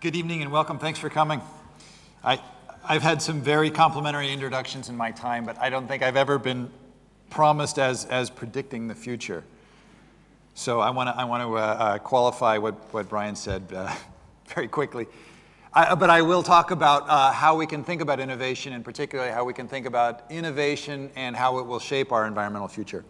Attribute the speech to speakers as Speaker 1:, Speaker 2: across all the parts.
Speaker 1: Good evening and welcome. Thanks for coming. I, I've had some very complimentary introductions in my time, but I don't think I've ever been promised as, as predicting the future. So I want to I want to uh, uh, qualify what, what Brian said uh, very quickly. I, but I will talk about uh, how we can think about innovation, and particularly how we can think about innovation and how it will shape our environmental future.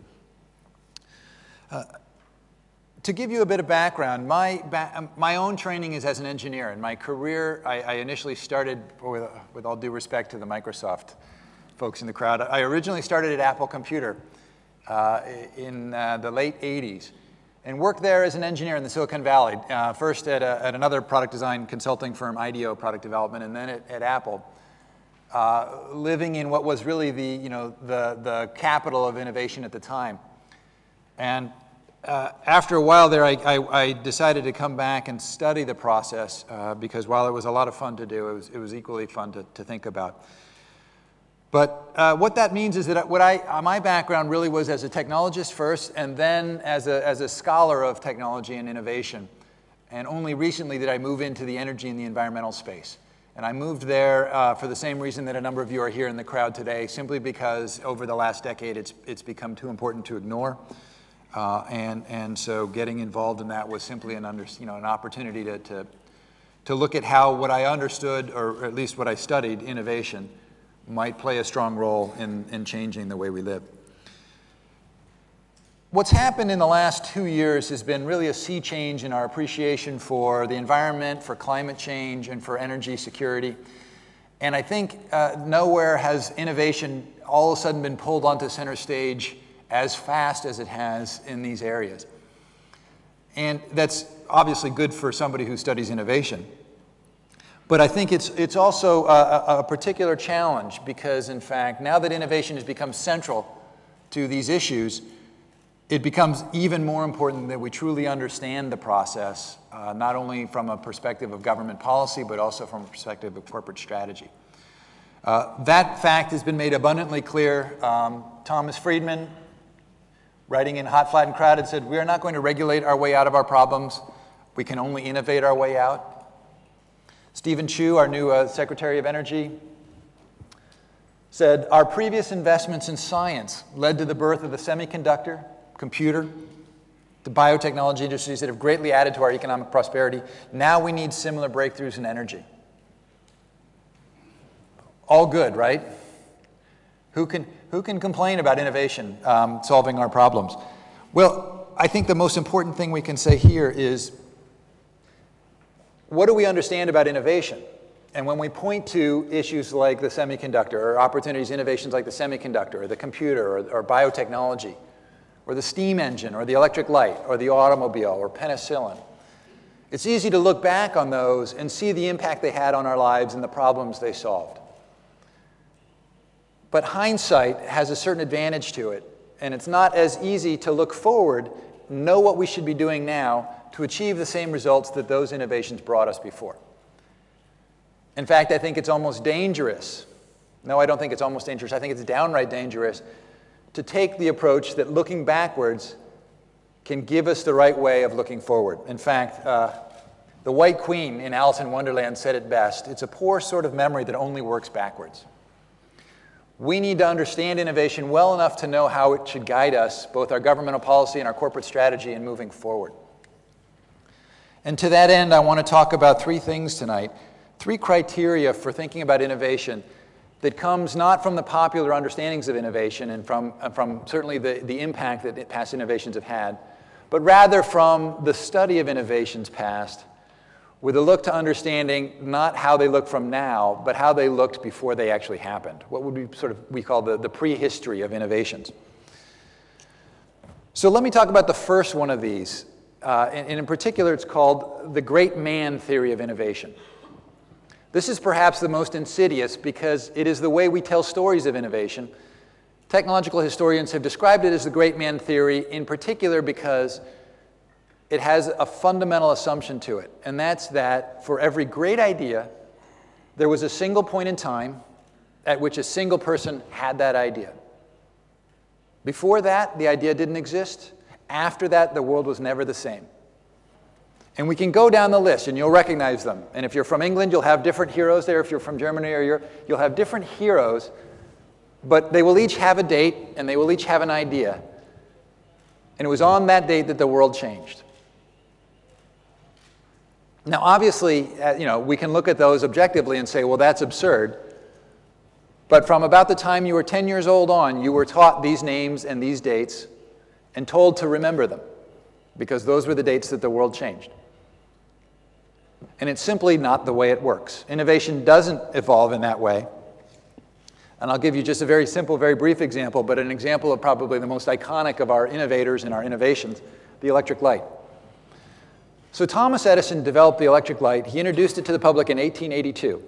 Speaker 1: To give you a bit of background, my, ba um, my own training is as an engineer. In my career, I, I initially started, with, with, all due respect to the Microsoft folks in the crowd, I originally started at Apple Computer uh, in uh, the late 80s and worked there as an engineer in the Silicon Valley, uh, first at, a, at, another product design consulting firm, IDEO Product Development, and then at, at Apple, uh, living in what was really the, you know, the, the capital of innovation at the time. And uh, after a while there, I, I, I, decided to come back and study the process uh, because while it was a lot of fun to do, it was, it was equally fun to, to think about. But uh, what that means is that what I, my background really was as a technologist first and then as a, as a scholar of technology and innovation. And only recently did I move into the energy and the environmental space. And I moved there uh, for the same reason that a number of you are here in the crowd today, simply because over the last decade it's, it's become too important to ignore. Uh, and, and so getting involved in that was simply an, under, you know, an opportunity to, to, to look at how what I understood, or at least what I studied, innovation, might play a strong role in, in changing the way we live. What's happened in the last two years has been really a sea change in our appreciation for the environment, for climate change, and for energy security. And I think uh, nowhere has innovation all of a sudden been pulled onto center stage as fast as it has in these areas. And that's obviously good for somebody who studies innovation. But I think it's, it's also a, a, particular challenge because, in fact, now that innovation has become central to these issues, it becomes even more important that we truly understand the process, uh, not only from a perspective of government policy, but also from a perspective of corporate strategy. Uh, that fact has been made abundantly clear. Um, Thomas Friedman, writing in Hot, Flat, and Crowded, said, We are not going to regulate our way out of our problems. We can only innovate our way out. Steven Chu, our new uh, Secretary of Energy, said, Our previous investments in science led to the birth of the semiconductor, computer, the biotechnology industries that have greatly added to our economic prosperity. Now we need similar breakthroughs in energy. All good, right? Who can, who can complain about innovation um, solving our problems? Well, I think the most important thing we can say here is what do we understand about innovation? And when we point to issues like the semiconductor or opportunities, innovations like the semiconductor or the computer or, or biotechnology or the steam engine or the electric light or the automobile or penicillin, it's easy to look back on those and see the impact they had on our lives and the problems they solved. But hindsight has a certain advantage to it, and it's not as easy to look forward, know what we should be doing now to achieve the same results that those innovations brought us before. In fact, I think it's almost dangerous. No, I don't think it's almost dangerous. I think it's downright dangerous to take the approach that looking backwards can give us the right way of looking forward. In fact, uh, the White Queen in Alice in Wonderland said it best it's a poor sort of memory that only works backwards. We need to understand innovation well enough to know how it should guide us, both our governmental policy and our corporate strategy in moving forward. And to that end, I want to talk about three things tonight, three criteria for thinking about innovation that comes not from the popular understandings of innovation and from, uh, from certainly the, the impact that past innovations have had, but rather from the study of innovations past with a look to understanding not how they look from now, but how they looked before they actually happened. What would we sort of we call the, the prehistory of innovations. So let me talk about the first one of these. Uh, and, and in particular, it's called the great man theory of innovation. This is perhaps the most insidious because it is the way we tell stories of innovation. Technological historians have described it as the great man theory, in particular because it has a fundamental assumption to it, and that's that for every great idea, there was a single point in time at which a single person had that idea. Before that, the idea didn't exist. After that, the world was never the same. And we can go down the list and you'll recognize them. And if you're from England, you'll have different heroes there. If you're from Germany or Europe, you'll have different heroes. But they will each have a date and they will each have an idea. And it was on that date that the world changed. Now, obviously, uh, you know, we can look at those objectively and say, well, that's absurd. But from about the time you were 10 years old on, you were taught these names and these dates and told to remember them because those were the dates that the world changed. And it's simply not the way it works. Innovation doesn't evolve in that way. And I'll give you just a very simple, very brief example, but an example of probably the most iconic of our innovators and our innovations, the electric light. So Thomas Edison developed the electric light. He introduced it to the public in 1882.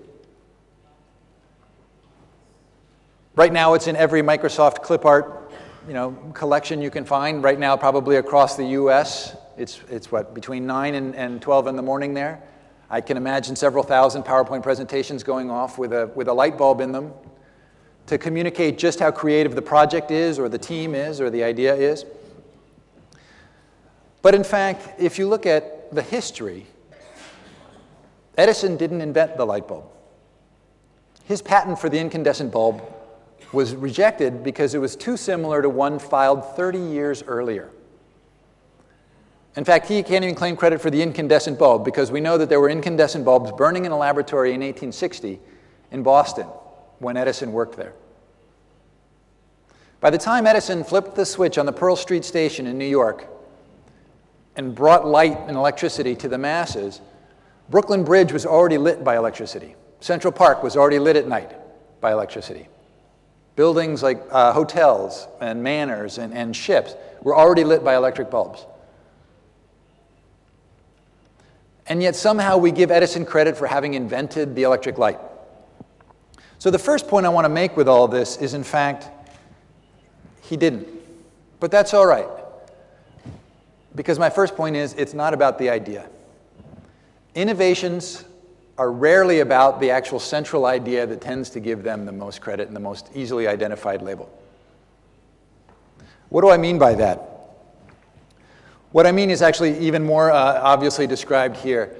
Speaker 1: Right now, it's in every Microsoft clip art you know, collection you can find. Right now, probably across the US, it's, it's what, between 9 and, and 12 in the morning there. I can imagine several thousand PowerPoint presentations going off with a, with a light bulb in them to communicate just how creative the project is or the team is or the idea is. But in fact, if you look at the history, Edison didn't invent the light bulb. His patent for the incandescent bulb was rejected because it was too similar to one filed 30 years earlier. In fact, he can't even claim credit for the incandescent bulb because we know that there were incandescent bulbs burning in a laboratory in 1860 in Boston when Edison worked there. By the time Edison flipped the switch on the Pearl Street station in New York and brought light and electricity to the masses, Brooklyn Bridge was already lit by electricity. Central Park was already lit at night by electricity. Buildings like uh, hotels and manors and, and ships were already lit by electric bulbs. And yet somehow we give Edison credit for having invented the electric light. So the first point I want to make with all this is, in fact, he didn't. But that's all right. Because my first point is, it's not about the idea. Innovations are rarely about the actual central idea that tends to give them the most credit and the most easily identified label. What do I mean by that? What I mean is actually even more uh, obviously described here.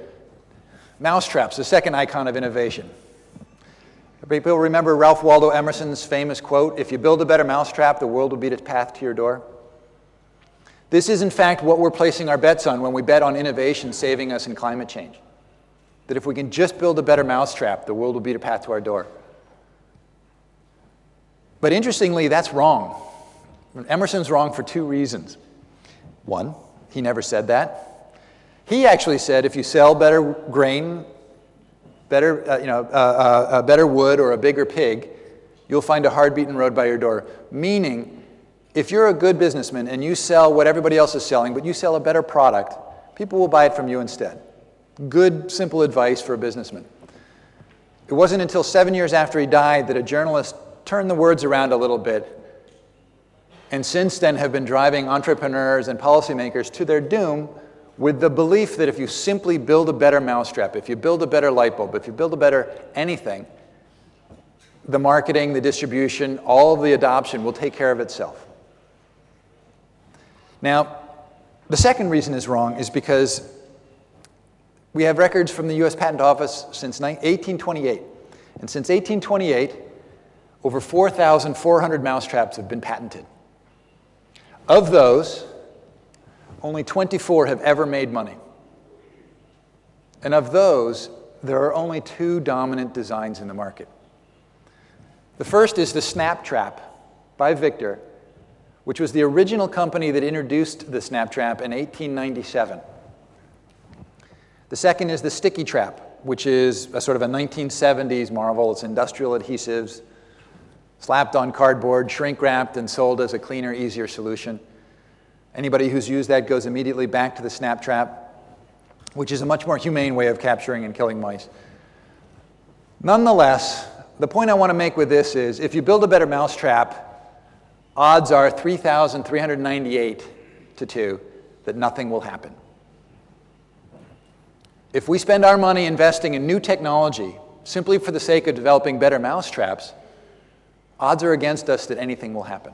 Speaker 1: Mousetraps, the second icon of innovation. People remember Ralph Waldo Emerson's famous quote, if you build a better mousetrap, the world will beat its path to your door. This is in fact what we're placing our bets on when we bet on innovation saving us in climate change. That if we can just build a better mousetrap, the world will beat a path to our door. But interestingly, that's wrong. Emerson's wrong for two reasons. One, he never said that. He actually said if you sell better grain, better, uh, you know, uh, uh, better wood or a bigger pig, you'll find a hard-beaten road by your door. Meaning, if you're a good businessman and you sell what everybody else is selling, but you sell a better product, people will buy it from you instead. Good, simple advice for a businessman. It wasn't until seven years after he died that a journalist turned the words around a little bit and since then have been driving entrepreneurs and policymakers to their doom with the belief that if you simply build a better mousetrap, if you build a better light bulb, if you build a better anything, the marketing, the distribution, all of the adoption will take care of itself. Now, the second reason is wrong is because we have records from the US Patent Office since 1828. And since 1828, over 4,400 mousetraps have been patented. Of those, only 24 have ever made money. And of those, there are only two dominant designs in the market. The first is the Snap Trap by Victor, which was the original company that introduced the Snap Trap in 1897. The second is the Sticky Trap, which is a sort of a 1970s marvel. It's industrial adhesives, slapped on cardboard, shrink wrapped, and sold as a cleaner, easier solution. Anybody who's used that goes immediately back to the snap trap, which is a much more humane way of capturing and killing mice. Nonetheless, the point I want to make with this is if you build a better mousetrap, odds are 3,398 to 2 that nothing will happen. If we spend our money investing in new technology simply for the sake of developing better mousetraps, odds are against us that anything will happen.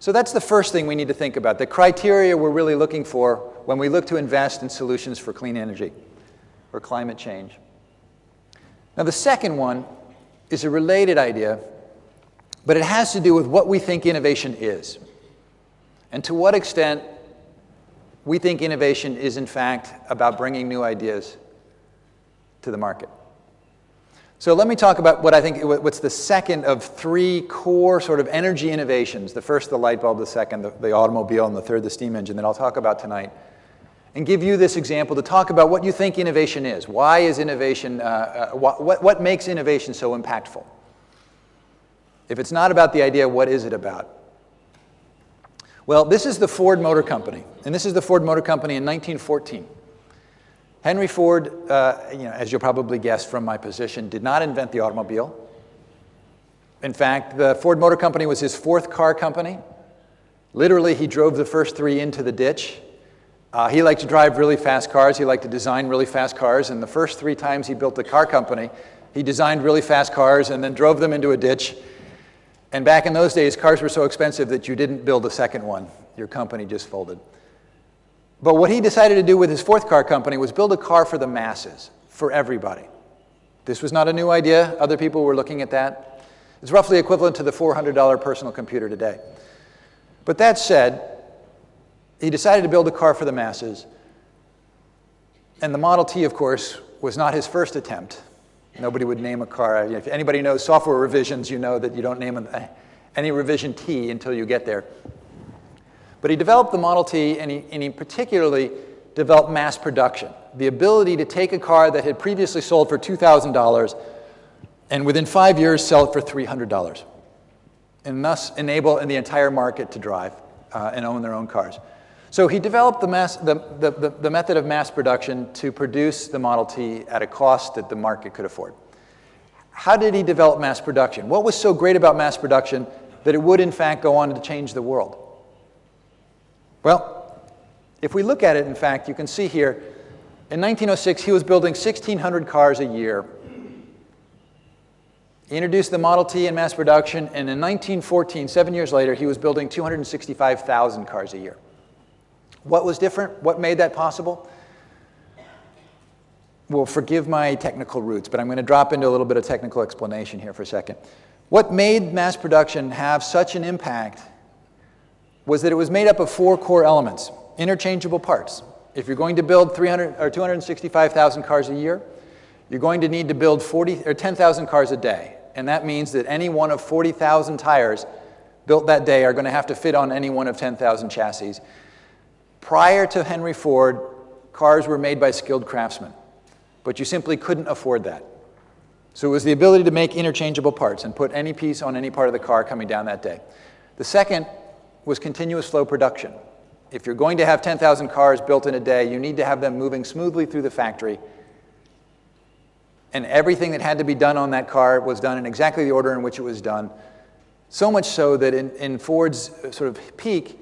Speaker 1: So that's the first thing we need to think about, the criteria we're really looking for when we look to invest in solutions for clean energy or climate change. Now, the second one is a related idea, but it has to do with what we think innovation is and to what extent we think innovation is, in fact, about bringing new ideas to the market. So let me talk about what I think what's the second of three core sort of energy innovations. The first, the light bulb, the second, the, the automobile, and the third, the steam engine that I'll talk about tonight. And give you this example to talk about what you think innovation is. Why is innovation, uh, uh, what, what makes innovation so impactful? If it's not about the idea, what is it about? Well, this is the Ford Motor Company, and this is the Ford Motor Company in 1914. Henry Ford, uh, you know, as you'll probably guess from my position, did not invent the automobile. In fact, the Ford Motor Company was his fourth car company. Literally, he drove the first three into the ditch. Uh, he liked to drive really fast cars. He liked to design really fast cars. And the first three times he built a car company, he designed really fast cars and then drove them into a ditch. And back in those days, cars were so expensive that you didn't build a second one. Your company just folded. But what he decided to do with his fourth car company was build a car for the masses, for everybody. This was not a new idea. Other people were looking at that. It's roughly equivalent to the $400 personal computer today. But that said, he decided to build a car for the masses. And the Model T, of course, was not his first attempt. Nobody would name a car. If anybody knows software revisions, you know that you don't name any revision T until you get there. But he developed the Model T, and he, and he particularly developed mass production, the ability to take a car that had previously sold for $2,000 and within five years sell it for $300 and thus enable the entire market to drive uh, and own their own cars. So he developed the, mass, the, the, the, method of mass production to produce the Model T at a cost that the market could afford. How did he develop mass production? What was so great about mass production that it would, in fact, go on to change the world? Well, if we look at it, in fact, you can see here, in 1906, he was building 1,600 cars a year. He introduced the Model T in mass production, and in 1914, seven years later, he was building 265,000 cars a year. What was different? What made that possible? Well, forgive my technical roots, but I'm going to drop into a little bit of technical explanation here for a second. What made mass production have such an impact was that it was made up of four core elements, interchangeable parts. If you're going to build 300 or 265,000 cars a year, you're going to need to build 40 or 10,000 cars a day. And that means that any one of 40,000 tires built that day are going to have to fit on any one of 10,000 chassis. Prior to Henry Ford, cars were made by skilled craftsmen, but you simply couldn't afford that. So it was the ability to make interchangeable parts and put any piece on any part of the car coming down that day. The second was continuous flow production. If you're going to have 10,000 cars built in a day, you need to have them moving smoothly through the factory. And everything that had to be done on that car was done in exactly the order in which it was done. So much so that in, in Ford's uh, sort of peak,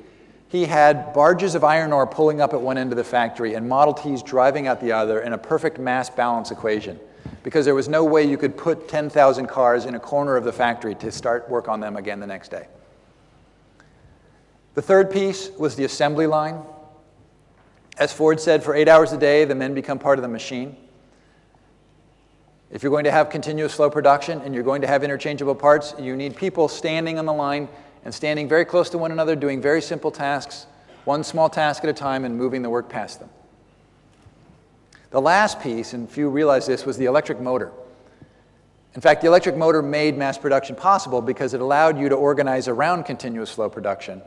Speaker 1: he had barges of iron ore pulling up at one end of the factory and Model Ts driving out the other in a perfect mass balance equation because there was no way you could put 10,000 cars in a corner of the factory to start work on them again the next day. The third piece was the assembly line. As Ford said, for eight hours a day, the men become part of the machine. If you're going to have continuous flow production and you're going to have interchangeable parts, you need people standing on the line and standing very close to one another, doing very simple tasks, one small task at a time, and moving the work past them. The last piece, and few realize this, was the electric motor. In fact, the electric motor made mass production possible because it allowed you to organize around continuous flow production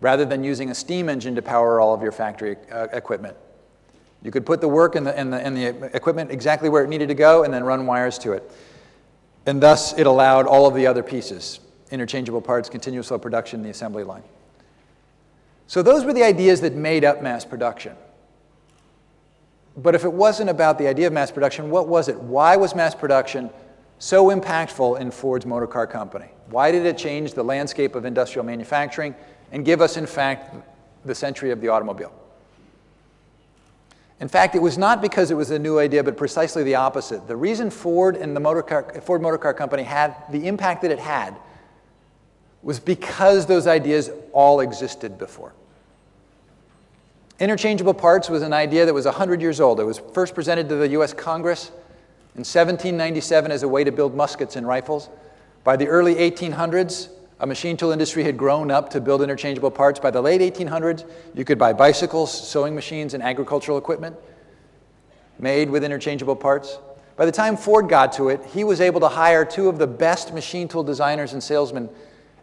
Speaker 1: rather than using a steam engine to power all of your factory uh, equipment. You could put the work and the, and, the, and the equipment exactly where it needed to go and then run wires to it. And thus, it allowed all of the other pieces, interchangeable parts, continuous flow production, the assembly line. So those were the ideas that made up mass production. But if it wasn't about the idea of mass production, what was it? Why was mass production so impactful in Ford's motor car company? Why did it change the landscape of industrial manufacturing and give us, in fact, the century of the automobile. In fact, it was not because it was a new idea, but precisely the opposite. The reason Ford and the motor car, Ford Motor Car Company had the impact that it had was because those ideas all existed before. Interchangeable parts was an idea that was 100 years old. It was first presented to the US Congress in 1797 as a way to build muskets and rifles. By the early 1800s, a machine tool industry had grown up to build interchangeable parts. By the late 1800s, you could buy bicycles, sewing machines, and agricultural equipment made with interchangeable parts. By the time Ford got to it, he was able to hire two of the best machine tool designers and salesmen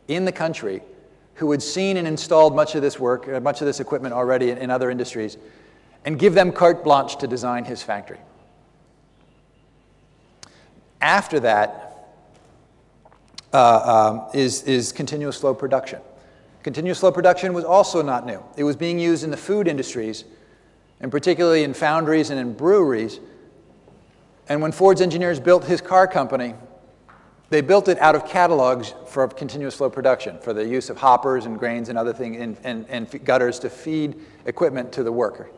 Speaker 1: in the country who had seen and installed much of this work, uh, much of this equipment already in, in other industries, and give them carte blanche to design his factory. After that uh, um, is is continuous flow production. Continuous flow production was also not new. It was being used in the food industries, and particularly in foundries and in breweries. And when Ford's engineers built his car company, they built it out of catalogs for continuous flow production, for the use of hoppers and grains and other things and, and, and gutters to feed equipment to the worker.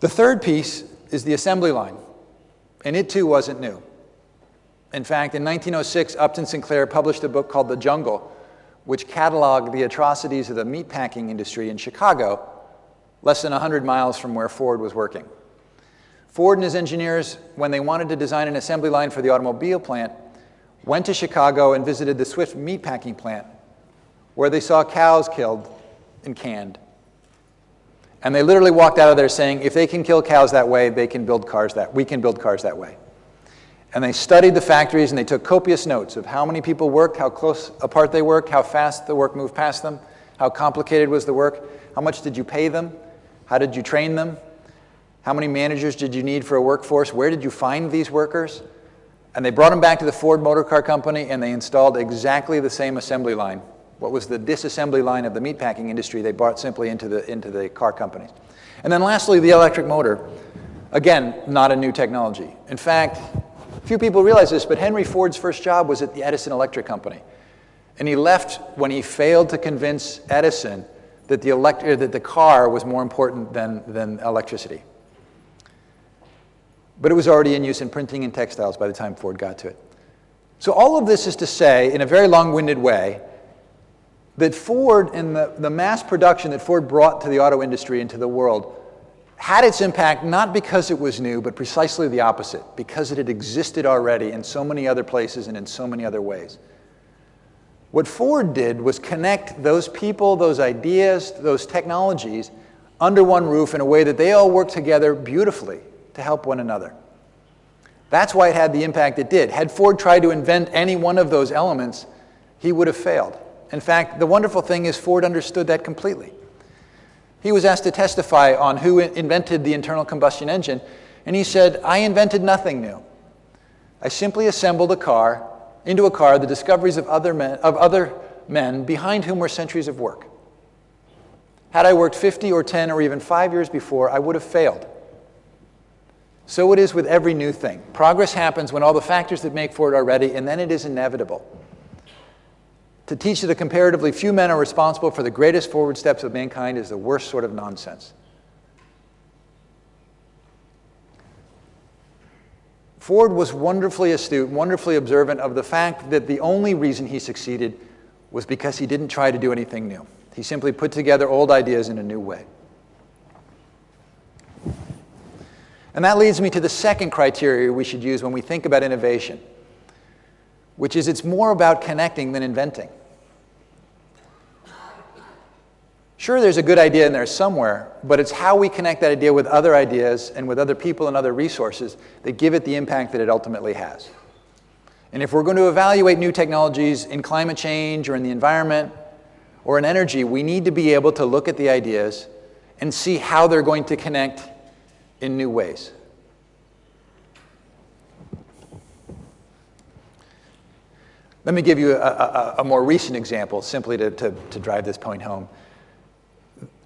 Speaker 1: The third piece is the assembly line, and it too wasn't new. In fact, in 1906, Upton Sinclair published a book called The Jungle, which cataloged the atrocities of the meatpacking industry in Chicago, less than 100 miles from where Ford was working. Ford and his engineers, when they wanted to design an assembly line for the automobile plant, went to Chicago and visited the Swift meatpacking plant, where they saw cows killed and canned. And they literally walked out of there saying, if they can kill cows that way, they can build cars that, we can build cars that way. And they studied the factories and they took copious notes of how many people worked, how close apart they worked, how fast the work moved past them, how complicated was the work, how much did you pay them, how did you train them, how many managers did you need for a workforce, where did you find these workers, and they brought them back to the Ford Motor Car Company and they installed exactly the same assembly line. What was the disassembly line of the meatpacking industry, they brought simply into the, into the car companies. And then lastly, the electric motor. Again, not a new technology. In fact, few people realize this, but Henry Ford's first job was at the Edison Electric Company. And he left when he failed to convince Edison that the, elect- that the car was more important than, than electricity. But it was already in use in printing and textiles by the time Ford got to it. So all of this is to say, in a very long-winded way, that Ford and the, the mass production that Ford brought to the auto industry and to the world had its impact not because it was new, but precisely the opposite, because it had existed already in so many other places and in so many other ways. What Ford did was connect those people, those ideas, those technologies under one roof in a way that they all work together beautifully to help one another. That's why it had the impact it did. Had Ford tried to invent any one of those elements, he would have failed. In fact, the wonderful thing is Ford understood that completely. He was asked to testify on who invented the internal combustion engine, and he said, I invented nothing new. I simply assembled a car into a car the discoveries of other men, of other men behind whom were centuries of work. Had I worked 50 or 10 or even five years before, I would have failed. So it is with every new thing. Progress happens when all the factors that make for it are ready, and then it is inevitable. To teach that a comparatively few men are responsible for the greatest forward steps of mankind is the worst sort of nonsense. Ford was wonderfully astute, wonderfully observant of the fact that the only reason he succeeded was because he didn't try to do anything new. He simply put together old ideas in a new way. And that leads me to the second criteria we should use when we think about innovation, which is it's more about connecting than inventing. Sure, there's a good idea in there somewhere, but it's how we connect that idea with other ideas and with other people and other resources that give it the impact that it ultimately has. And if we're going to evaluate new technologies in climate change or in the environment or in energy, we need to be able to look at the ideas and see how they're going to connect in new ways. Let me give you a, a, a more recent example simply to, to, to, drive this point home.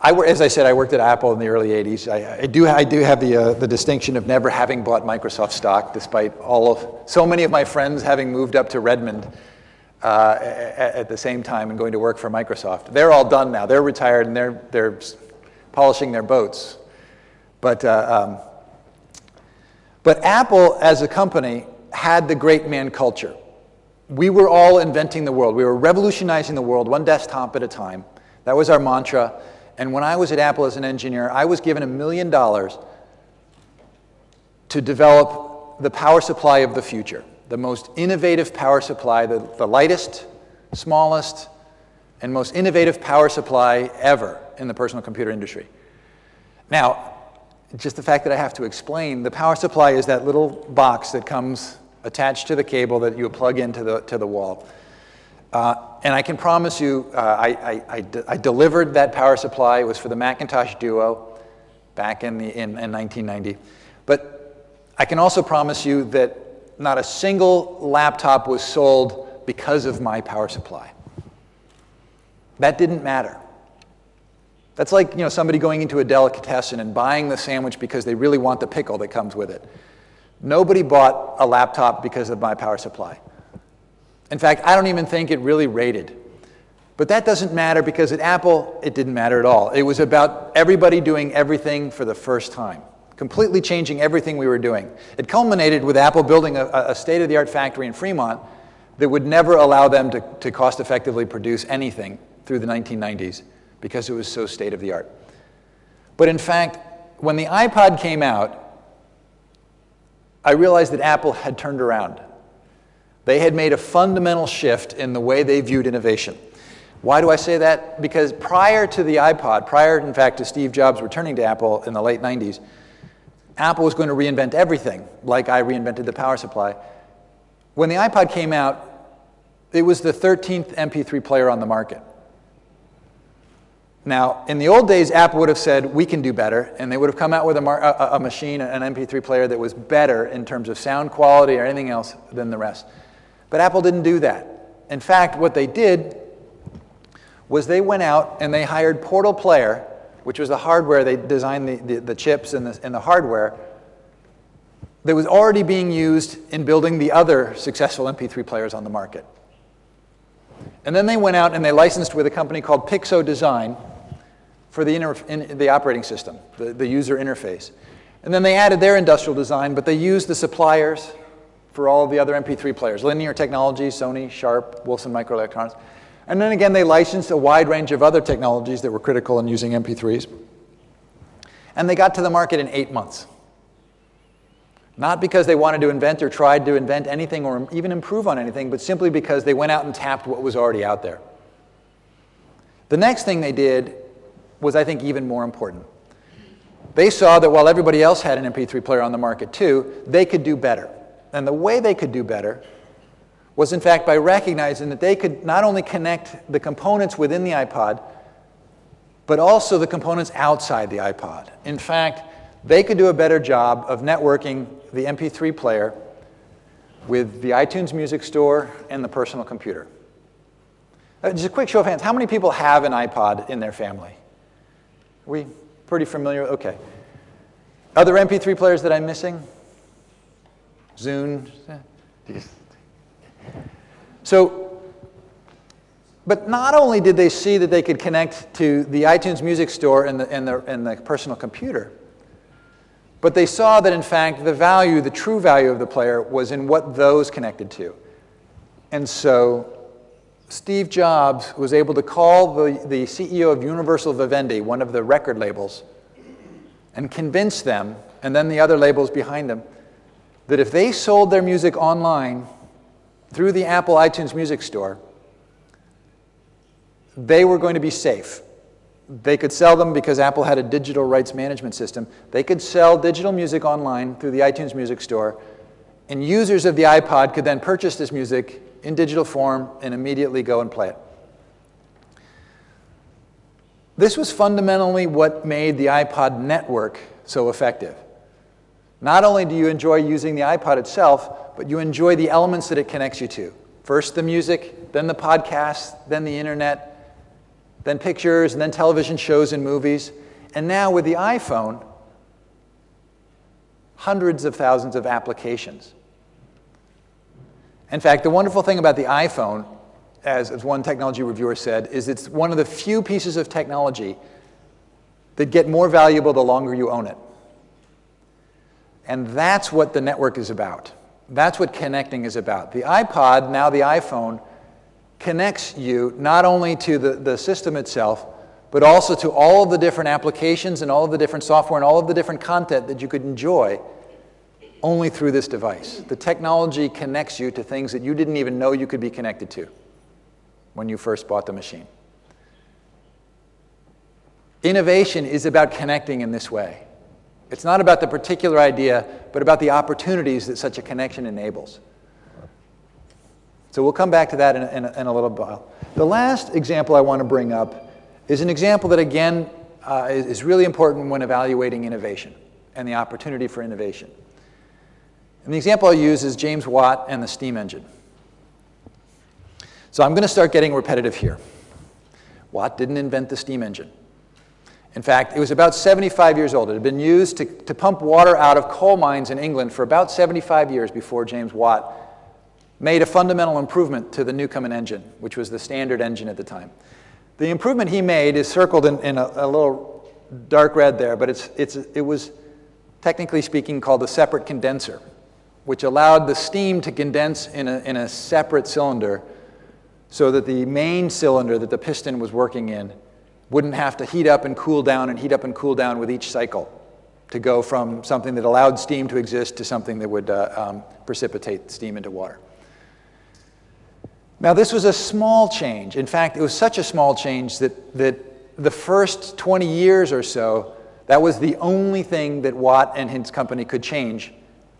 Speaker 1: I, as I said, I worked at Apple in the early 80s. I, I do, I do have the, uh, the distinction of never having bought Microsoft stock, despite all of, so many of my friends having moved up to Redmond uh, at, at the same time and going to work for Microsoft. They're all done now. They're retired and they're, they're polishing their boats. But, uh, um, but Apple, as a company, had the great man culture. we were all inventing the world. We were revolutionizing the world one desktop at a time. That was our mantra. And when I was at Apple as an engineer, I was given a million dollars to develop the power supply of the future, the most innovative power supply, the, the lightest, smallest, and most innovative power supply ever in the personal computer industry. Now, just the fact that I have to explain, the power supply is that little box that comes attached to the cable that you plug into the, to the wall. Uh, and I can promise you, uh, I, I, I, de I, delivered that power supply. It was for the Macintosh Duo back in, the, in, in 1990. But I can also promise you that not a single laptop was sold because of my power supply. That didn't matter. That's like you know, somebody going into a delicatessen and buying the sandwich because they really want the pickle that comes with it. Nobody bought a laptop because of my power supply. In fact, I don't even think it really rated. But that doesn't matter because at Apple, it didn't matter at all. It was about everybody doing everything for the first time, completely changing everything we were doing. It culminated with Apple building a, a state-of-the-art factory in Fremont that would never allow them to, to cost-effectively produce anything through the 1990s because it was so state-of-the-art. But in fact, when the iPod came out, I realized that Apple had turned around. They had made a fundamental shift in the way they viewed innovation. Why do I say that? Because prior to the iPod, prior, in fact, to Steve Jobs returning to Apple in the late 90s, Apple was going to reinvent everything, like I reinvented the power supply. When the iPod came out, it was the 13th MP3 player on the market. Now, in the old days, Apple would have said, we can do better, and they would have come out with a, a, a, machine, an MP3 player that was better in terms of sound quality or anything else than the rest. But Apple didn't do that. In fact, what they did was they went out and they hired Portal Player, which was the hardware, they designed the, the, the chips and the, and the hardware, that was already being used in building the other successful MP3 players on the market. And then they went out and they licensed with a company called Pixo Design for the, in, the operating system, the, the user interface. And then they added their industrial design, but they used the suppliers for all the other MP3 players, Linear Technologies, Sony, Sharp, Wolfson Microelectronics. And then again, they licensed a wide range of other technologies that were critical in using MP3s. And they got to the market in eight months. Not because they wanted to invent or tried to invent anything or even improve on anything, but simply because they went out and tapped what was already out there. The next thing they did was, I think, even more important. They saw that while everybody else had an MP3 player on the market too, they could do better. And the way they could do better was, in fact, by recognizing that they could not only connect the components within the iPod, but also the components outside the iPod. In fact, they could do a better job of networking the MP3 player with the iTunes Music Store and the personal computer. Uh, just a quick show of hands. How many people have an iPod in their family? Are we pretty familiar? Okay. Other MP3 players that I'm missing? Zune. So, but not only did they see that they could connect to the iTunes Music Store and the, and the, and the personal computer, but they saw that, in fact, the value, the true value of the player was in what those connected to. And so Steve Jobs was able to call the, the CEO of Universal Vivendi, one of the record labels, and convince them, and then the other labels behind them, that if they sold their music online through the Apple iTunes Music Store, they were going to be safe. They could sell them because Apple had a digital rights management system. They could sell digital music online through the iTunes Music Store, and users of the iPod could then purchase this music in digital form and immediately go and play it. This was fundamentally what made the iPod network so effective. Not only do you enjoy using the iPod itself, but you enjoy the elements that it connects you to. First the music, then the podcast, then the internet, then pictures, and then television shows and movies. And now with the iPhone, hundreds of thousands of applications. In fact, the wonderful thing about the iPhone, as, as one technology reviewer said, is it's one of the few pieces of technology that get more valuable the longer you own it. And that's what the network is about. That's what connecting is about. The iPod, now the iPhone, connects you not only to the, the system itself, but also to all of the different applications and all of the different software and all of the different content that you could enjoy only through this device. The technology connects you to things that you didn't even know you could be connected to when you first bought the machine. Innovation is about connecting in this way. It's not about the particular idea, but about the opportunities that such a connection enables. So we'll come back to that in a, in in a little while. The last example I want to bring up is an example that, again, uh, is, is really important when evaluating innovation and the opportunity for innovation. And the example I'll use is James Watt and the steam engine. So I'm going to start getting repetitive here. Watt didn't invent the steam engine. In fact, it was about 75 years old. It had been used to, to pump water out of coal mines in England for about 75 years before James Watt made a fundamental improvement to the Newcomen engine, which was the standard engine at the time. The improvement he made is circled in, in a, a, little dark red there, but it's, it's, it was technically speaking called the separate condenser, which allowed the steam to condense in a, in a separate cylinder so that the main cylinder that the piston was working in wouldn't have to heat up and cool down and heat up and cool down with each cycle to go from something that allowed steam to exist to something that would uh, um, precipitate steam into water. Now, this was a small change. In fact, it was such a small change that, that the first 20 years or so, that was the only thing that Watt and his company could change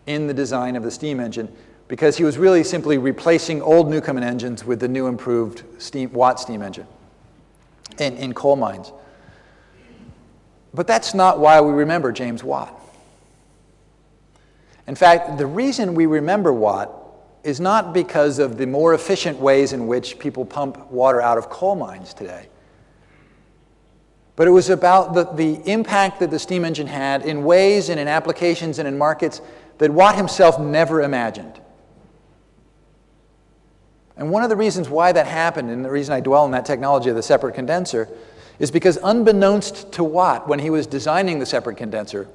Speaker 1: in the design of the steam engine because he was really simply replacing old Newcomen engines with the new improved steam, Watt steam engine in, in coal mines. But that's not why we remember James Watt. In fact, the reason we remember Watt is not because of the more efficient ways in which people pump water out of coal mines today. But it was about the, the impact that the steam engine had in ways and in applications and in markets that Watt himself never imagined. And one of the reasons why that happened, and the reason I dwell on that technology of the separate condenser, is because unbeknownst to Watt, when he was designing the separate condenser,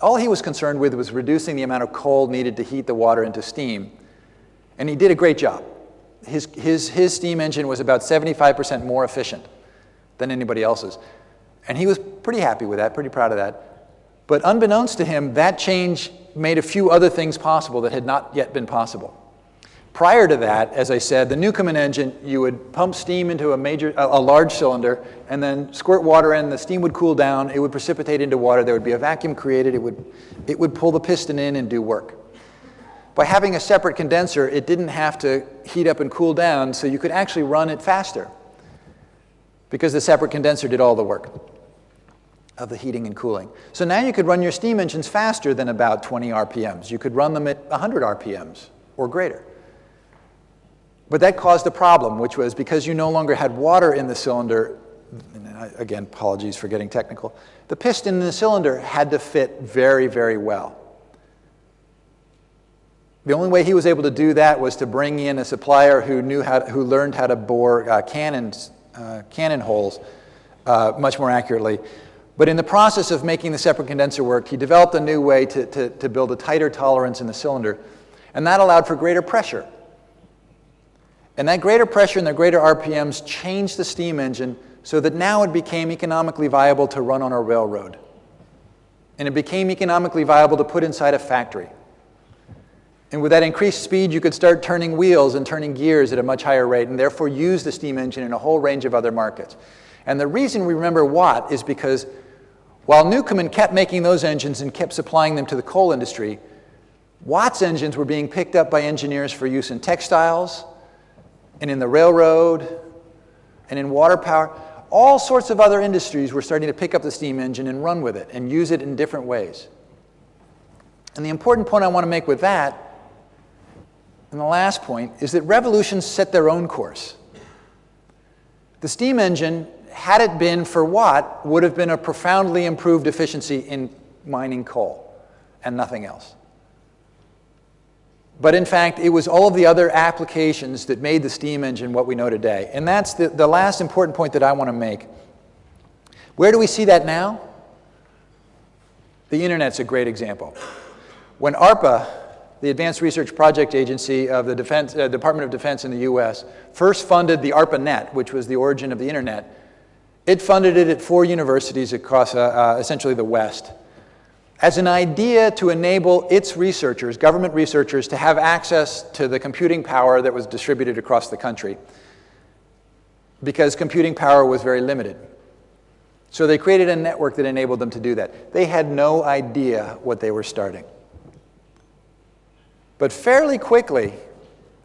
Speaker 1: all he was concerned with was reducing the amount of coal needed to heat the water into steam. And he did a great job. His, his, his steam engine was about 75% more efficient than anybody else's. And he was pretty happy with that, pretty proud of that. But unbeknownst to him, that change made a few other things possible that had not yet been possible. Prior to that, as I said, the Newcomen engine, you would pump steam into a, major, a, large cylinder and then squirt water in, the steam would cool down, it would precipitate into water, there would be a vacuum created, it would, it would pull the piston in and do work. By having a separate condenser, it didn't have to heat up and cool down, so you could actually run it faster because the separate condenser did all the work of the heating and cooling. So now you could run your steam engines faster than about 20 RPMs. You could run them at 100 RPMs or greater. But that caused a problem, which was because you no longer had water in the cylinder, again, apologies for getting technical, the piston in the cylinder had to fit very, very well. The only way he was able to do that was to bring in a supplier who, knew how to, who learned how to bore uh, cannons, uh, cannon holes uh, much more accurately. But in the process of making the separate condenser work, he developed a new way to, to, to build a tighter tolerance in the cylinder, and that allowed for greater pressure and that greater pressure and the greater RPMs changed the steam engine so that now it became economically viable to run on a railroad. And it became economically viable to put inside a factory. And with that increased speed, you could start turning wheels and turning gears at a much higher rate and therefore use the steam engine in a whole range of other markets. And the reason we remember Watt is because while Newcomen kept making those engines and kept supplying them to the coal industry, Watt's engines were being picked up by engineers for use in textiles, and in the railroad and in water power. All sorts of other industries were starting to pick up the steam engine and run with it and use it in different ways. And the important point I want to make with that, and the last point, is that revolutions set their own course. The steam engine, had it been for Watt, would have been a profoundly improved efficiency in mining coal and nothing else. But in fact, it was all of the other applications that made the steam engine what we know today. And that's the, the last important point that I want to make. Where do we see that now? The internet's a great example. When ARPA the Advanced Research Project Agency of the Defense, uh, Department of Defense in the US, first funded the ARPANET, which was the origin of the internet. It funded it at four universities across uh, uh, essentially the West as an idea to enable its researchers, government researchers, to have access to the computing power that was distributed across the country because computing power was very limited. So they created a network that enabled them to do that. They had no idea what they were starting. But fairly quickly,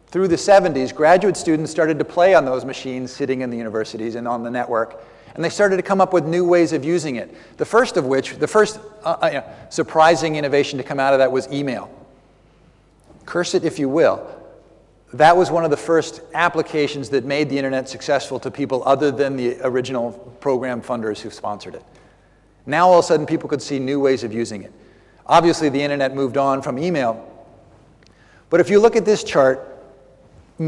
Speaker 1: through the 70s, graduate students started to play on those machines sitting in the universities and on the network. And they started to come up with new ways of using it. The first of which, the first uh, uh, surprising innovation to come out of that was email. Curse it if you will. That was one of the first applications that made the internet successful to people other than the original program funders who sponsored it. Now all of a sudden people could see new ways of using it. Obviously the internet moved on from email but if you look at this chart,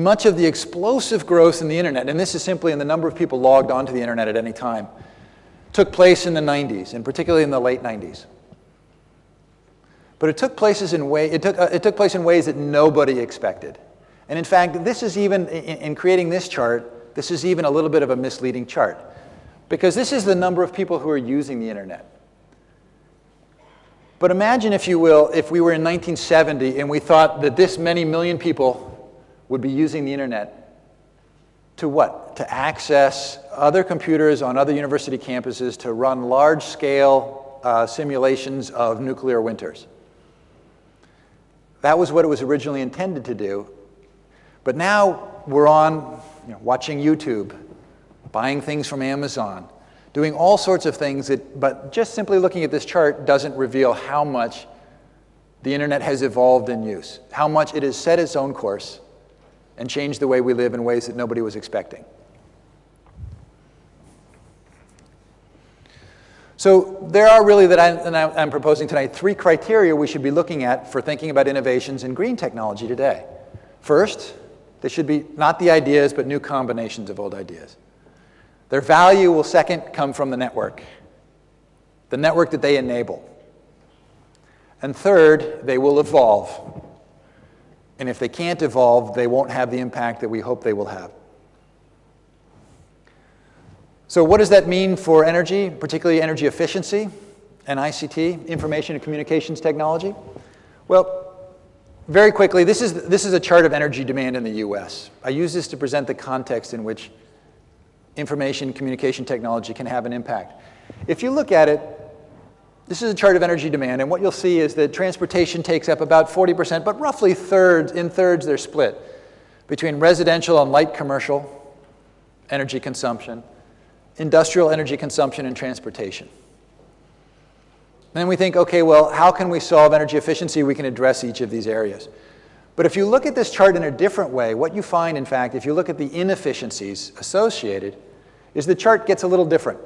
Speaker 1: much of the explosive growth in the internet, and this is simply in the number of people logged onto the internet at any time, took place in the 90s, and particularly in the late 90s. But it took, places in way, it, took, uh, it took place in ways that nobody expected. And in fact, this is even, in, in creating this chart, this is even a little bit of a misleading chart. Because this is the number of people who are using the internet. But imagine, if you will, if we were in 1970 and we thought that this many million people would be using the internet to what? To access other computers on other university campuses to run large-scale uh, simulations of nuclear winters. That was what it was originally intended to do. But now we're on you know, watching YouTube, buying things from Amazon, doing all sorts of things, that, but just simply looking at this chart doesn't reveal how much the internet has evolved in use, how much it has set its own course and change the way we live in ways that nobody was expecting. So there are really, that I, am proposing tonight, three criteria we should be looking at for thinking about innovations in green technology today. First, they should be not the ideas, but new combinations of old ideas. Their value will second come from the network, the network that they enable. And third, they will evolve. And if they can't evolve, they won't have the impact that we hope they will have. So what does that mean for energy, particularly energy efficiency and ICT, information and communications technology? Well, very quickly, this is, this is a chart of energy demand in the US. I use this to present the context in which information communication technology can have an impact. If you look at it, this is a chart of energy demand, and what you'll see is that transportation takes up about 40%, but roughly thirds, in thirds they're split between residential and light commercial energy consumption, industrial energy consumption, and transportation. then we think, okay, well, how can we solve energy efficiency? We can address each of these areas. But if you look at this chart in a different way, what you find, in fact, if you look at the inefficiencies associated, is the chart gets a little different.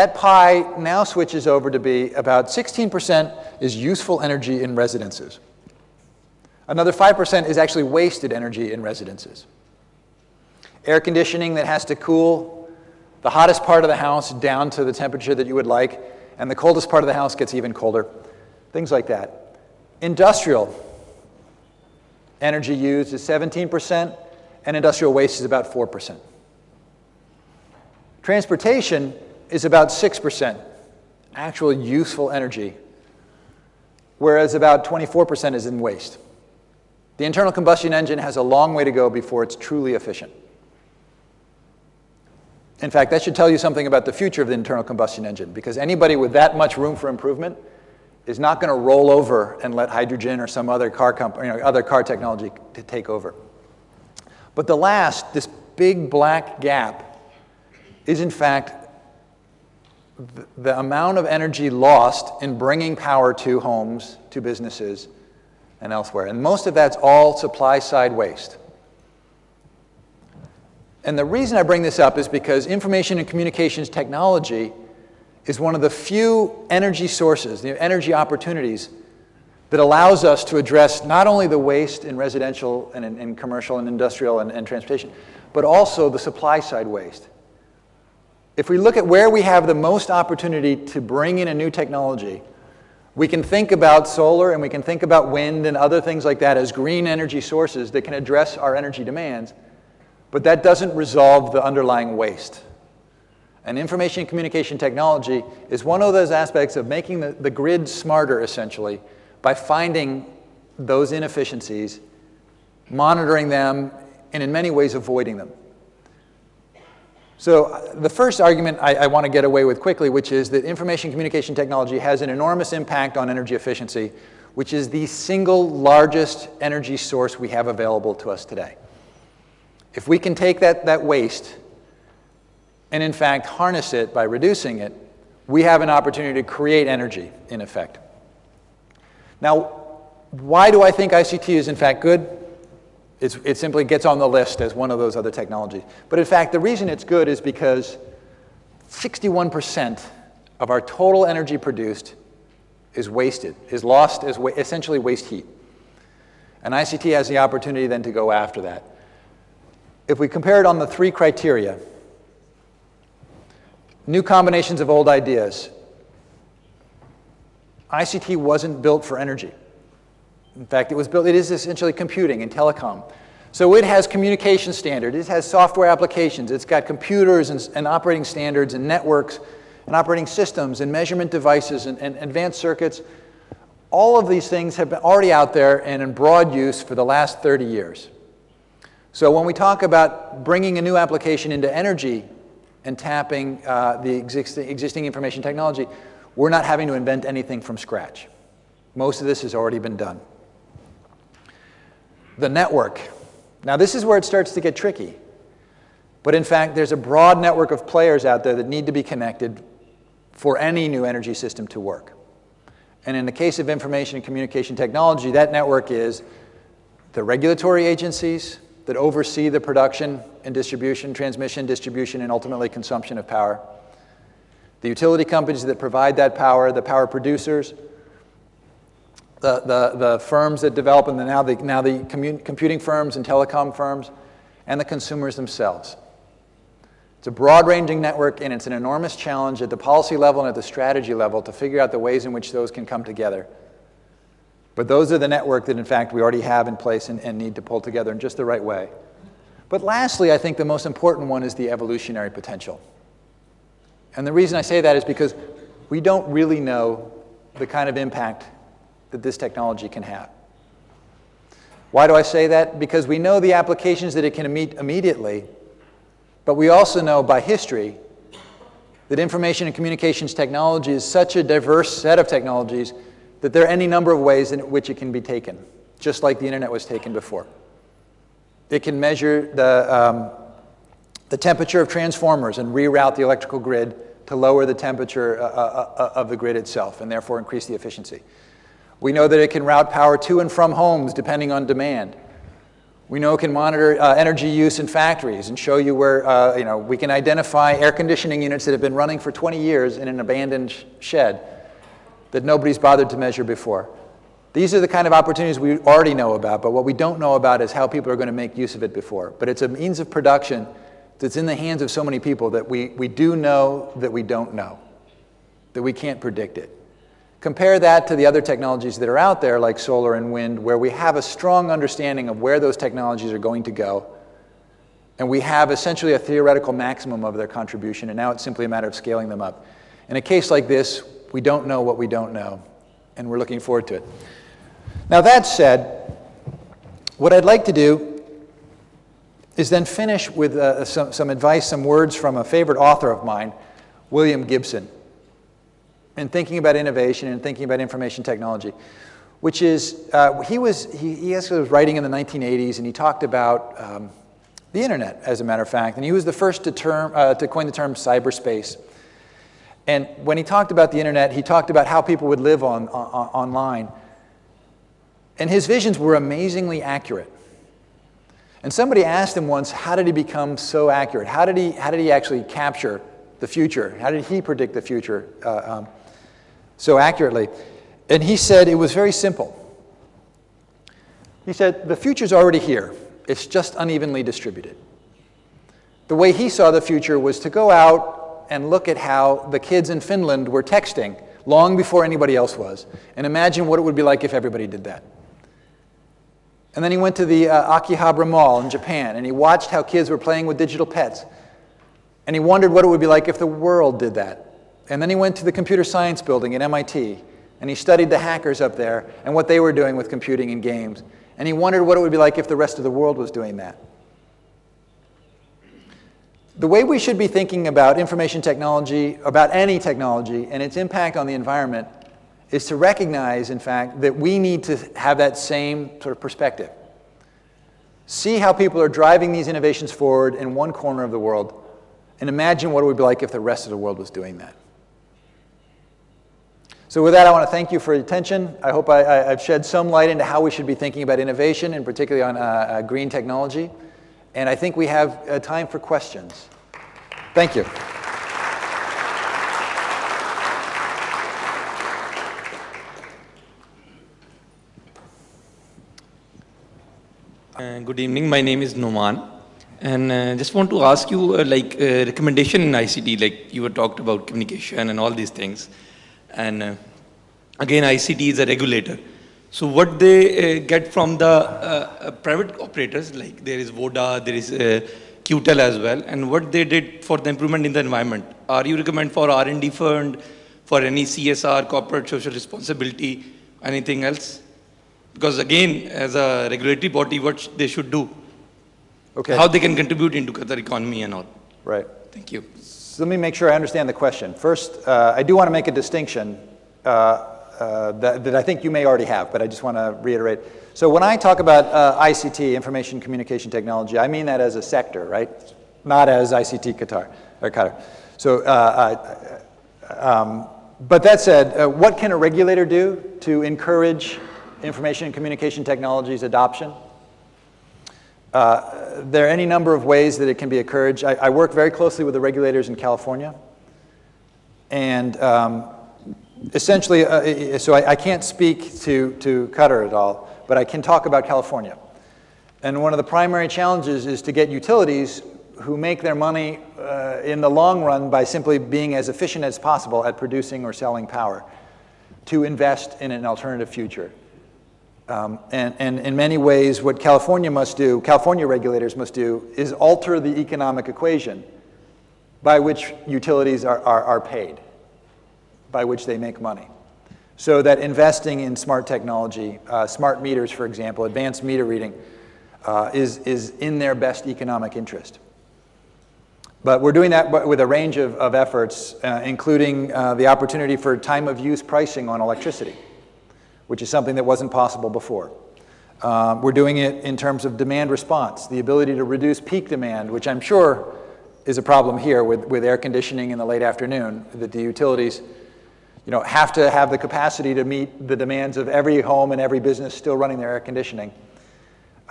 Speaker 1: That pie now switches over to be about 16% is useful energy in residences. Another 5% is actually wasted energy in residences. Air conditioning that has to cool the hottest part of the house down to the temperature that you would like, and the coldest part of the house gets even colder. Things like that. Industrial, energy used is 17%, and industrial waste is about 4%. Transportation is about 6% actual useful energy, whereas about 24% is in waste. The internal combustion engine has a long way to go before it's truly efficient. In fact, that should tell you something about the future of the internal combustion engine, because anybody with that much room for improvement is not going to roll over and let hydrogen or some other car, company, you know, other car technology to take over. But the last, this big black gap, is in fact the, amount of energy lost in bringing power to homes, to businesses, and elsewhere. And most of that's all supply side waste. And the reason I bring this up is because information and communications technology is one of the few energy sources, the energy opportunities that allows us to address not only the waste in residential and in, in commercial and industrial and, and transportation, but also the supply side waste. If we look at where we have the most opportunity to bring in a new technology, We can think about solar and we can think about wind and other things like that as green energy sources that can address our energy demands, but that doesn't resolve the underlying waste. And information and communication technology is one of those aspects of making the, the grid smarter, essentially, by finding those inefficiencies, monitoring them, and in many ways avoiding them. So uh, the first argument I, I want to get away with quickly, which is that information communication technology has an enormous impact on energy efficiency, which is the single largest energy source we have available to us today. If we can take that, that waste and in fact harness it by reducing it, we have an opportunity to create energy, in effect. Now, why do I think ICT is in fact good? It's, it simply gets on the list as one of those other technologies. But in fact, the reason it's good is because 61% of our total energy produced is wasted, is lost as wa essentially waste heat. And ICT has the opportunity then to go after that. If we compare it on the three criteria, new combinations of old ideas, ICT wasn't built for energy. In fact, it was built, it is essentially computing and telecom. So it has communication standards, it has software applications, it's got computers and, and operating standards and networks and operating systems and measurement devices and, and advanced circuits. All of these things have been already out there and in broad use for the last 30 years. So when we talk about bringing a new application into energy and tapping uh, the existing, existing information technology, we're not having to invent anything from scratch. Most of this has already been done. The network. Now this is where it starts to get tricky. But in fact, there's a broad network of players out there that need to be connected for any new energy system to work. And in the case of information and communication technology, that network is the regulatory agencies that oversee the production and distribution, transmission, distribution, and ultimately consumption of power. The utility companies that provide that power, the power producers, the, the, the firms that develop, and the, now the, now the computing firms and telecom firms, and the consumers themselves. It's a broad-ranging network, and it's an enormous challenge at the policy level and at the strategy level to figure out the ways in which those can come together. But those are the network that, in fact, we already have in place and, and need to pull together in just the right way. But lastly, I think the most important one is the evolutionary potential. And the reason I say that is because we don't really know the kind of impact that this technology can have. Why do I say that? Because we know the applications that it can meet immediately, but we also know by history that information and communications technology is such a diverse set of technologies that there are any number of ways in which it can be taken, just like the internet was taken before. It can measure the, um, the temperature of transformers and reroute the electrical grid to lower the temperature uh, uh, uh, of the grid itself and therefore increase the efficiency. We know that it can route power to and from homes depending on demand. We know it can monitor uh, energy use in factories and show you where, uh, you know, we can identify air conditioning units that have been running for 20 years in an abandoned shed that nobody's bothered to measure before. These are the kind of opportunities we already know about, but what we don't know about is how people are going to make use of it before. But it's a means of production that's in the hands of so many people that we, we do know that we don't know, that we can't predict it. Compare that to the other technologies that are out there, like solar and wind, where we have a strong understanding of where those technologies are going to go, and we have essentially a theoretical maximum of their contribution, and now it's simply a matter of scaling them up. In a case like this, we don't know what we don't know, and we're looking forward to it. Now, that said, what I'd like to do is then finish with uh, some, some advice, some words from a favorite author of mine, William Gibson, in thinking about innovation and thinking about information technology, which is, uh, he, was, he, he was writing in the 1980s, and he talked about um, the internet, as a matter of fact, and he was the first to, term, uh, to coin the term cyberspace. And when he talked about the internet, he talked about how people would live on, on, online. And his visions were amazingly accurate. And somebody asked him once, how did he become so accurate? How did he, how did he actually capture the future? How did he predict the future uh, um, so accurately? And he said it was very simple. He said, the future's already here. It's just unevenly distributed. The way he saw the future was to go out and look at how the kids in Finland were texting long before anybody else was, and imagine what it would be like if everybody did that. And then he went to the uh, Akihabara Mall in Japan, and he watched how kids were playing with digital pets. And he wondered what it would be like if the world did that. And then he went to the computer science building at MIT, and he studied the hackers up there and what they were doing with computing and games. And he wondered what it would be like if the rest of the world was doing that. The way we should be thinking about information technology, about any technology, and its impact on the environment is to recognize, in fact, that we need to have that same sort of perspective. See how people are driving these innovations forward in one corner of the world, and imagine what it would be like if the rest of the world was doing that. So with that, I want to thank you for your attention. I hope I, have shed some light into how we should be thinking about innovation, and particularly on uh, uh, green technology. And I think we have uh, time for questions. Thank you.
Speaker 2: Uh, good evening. My name is Noman. And uh, just want to ask you, uh, like, uh, recommendation in ICT, like you were talked about communication and all these things. And uh, again, ICT is a regulator. So what they uh, get from the uh, uh private operators, like there is Voda, there is uh, QTEL as well, and what they did for the improvement in the environment. Are you recommend for R&D fund, for any CSR, corporate social responsibility, anything else? Because again, as a regulatory body, what they should do,
Speaker 1: okay.
Speaker 2: how they can contribute into Qatar economy and all.
Speaker 1: Right.
Speaker 2: Thank you.
Speaker 1: So let me make sure I understand the question. First, uh, I do want to make a distinction uh, uh, that, that, I think you may already have, but I just want to reiterate. So when I talk about uh, ICT, information communication technology, I mean that as a sector, right? Not as ICT Qatar, or Qatar. So, uh, uh, um, but that said, what can a regulator do to encourage information and communication technologies adoption? Uh, there are any number of ways that it can be encouraged. I, I work very closely with the regulators in California. And um, essentially, uh, so I, I, can't speak to, to Qatar at all, but I can talk about California. And one of the primary challenges is to get utilities who make their money uh, in the long run by simply being as efficient as possible at producing or selling power to invest in an alternative future. Um, and, and, in many ways, what California must do, California regulators must do, is alter the economic equation by which utilities are, are, are paid, by which they make money. So that investing in smart technology, uh, smart meters, for example, advanced meter reading, uh, is, is in their best economic interest. But we're doing that with a range of, of efforts, uh, including uh, the opportunity for time of use pricing on electricity which is something that wasn't possible before. Um, we're doing it in terms of demand response, the ability to reduce peak demand, which I'm sure is a problem here with, with air conditioning in the late afternoon, that the utilities you know, have to have the capacity to meet the demands of every home and every business still running their air conditioning.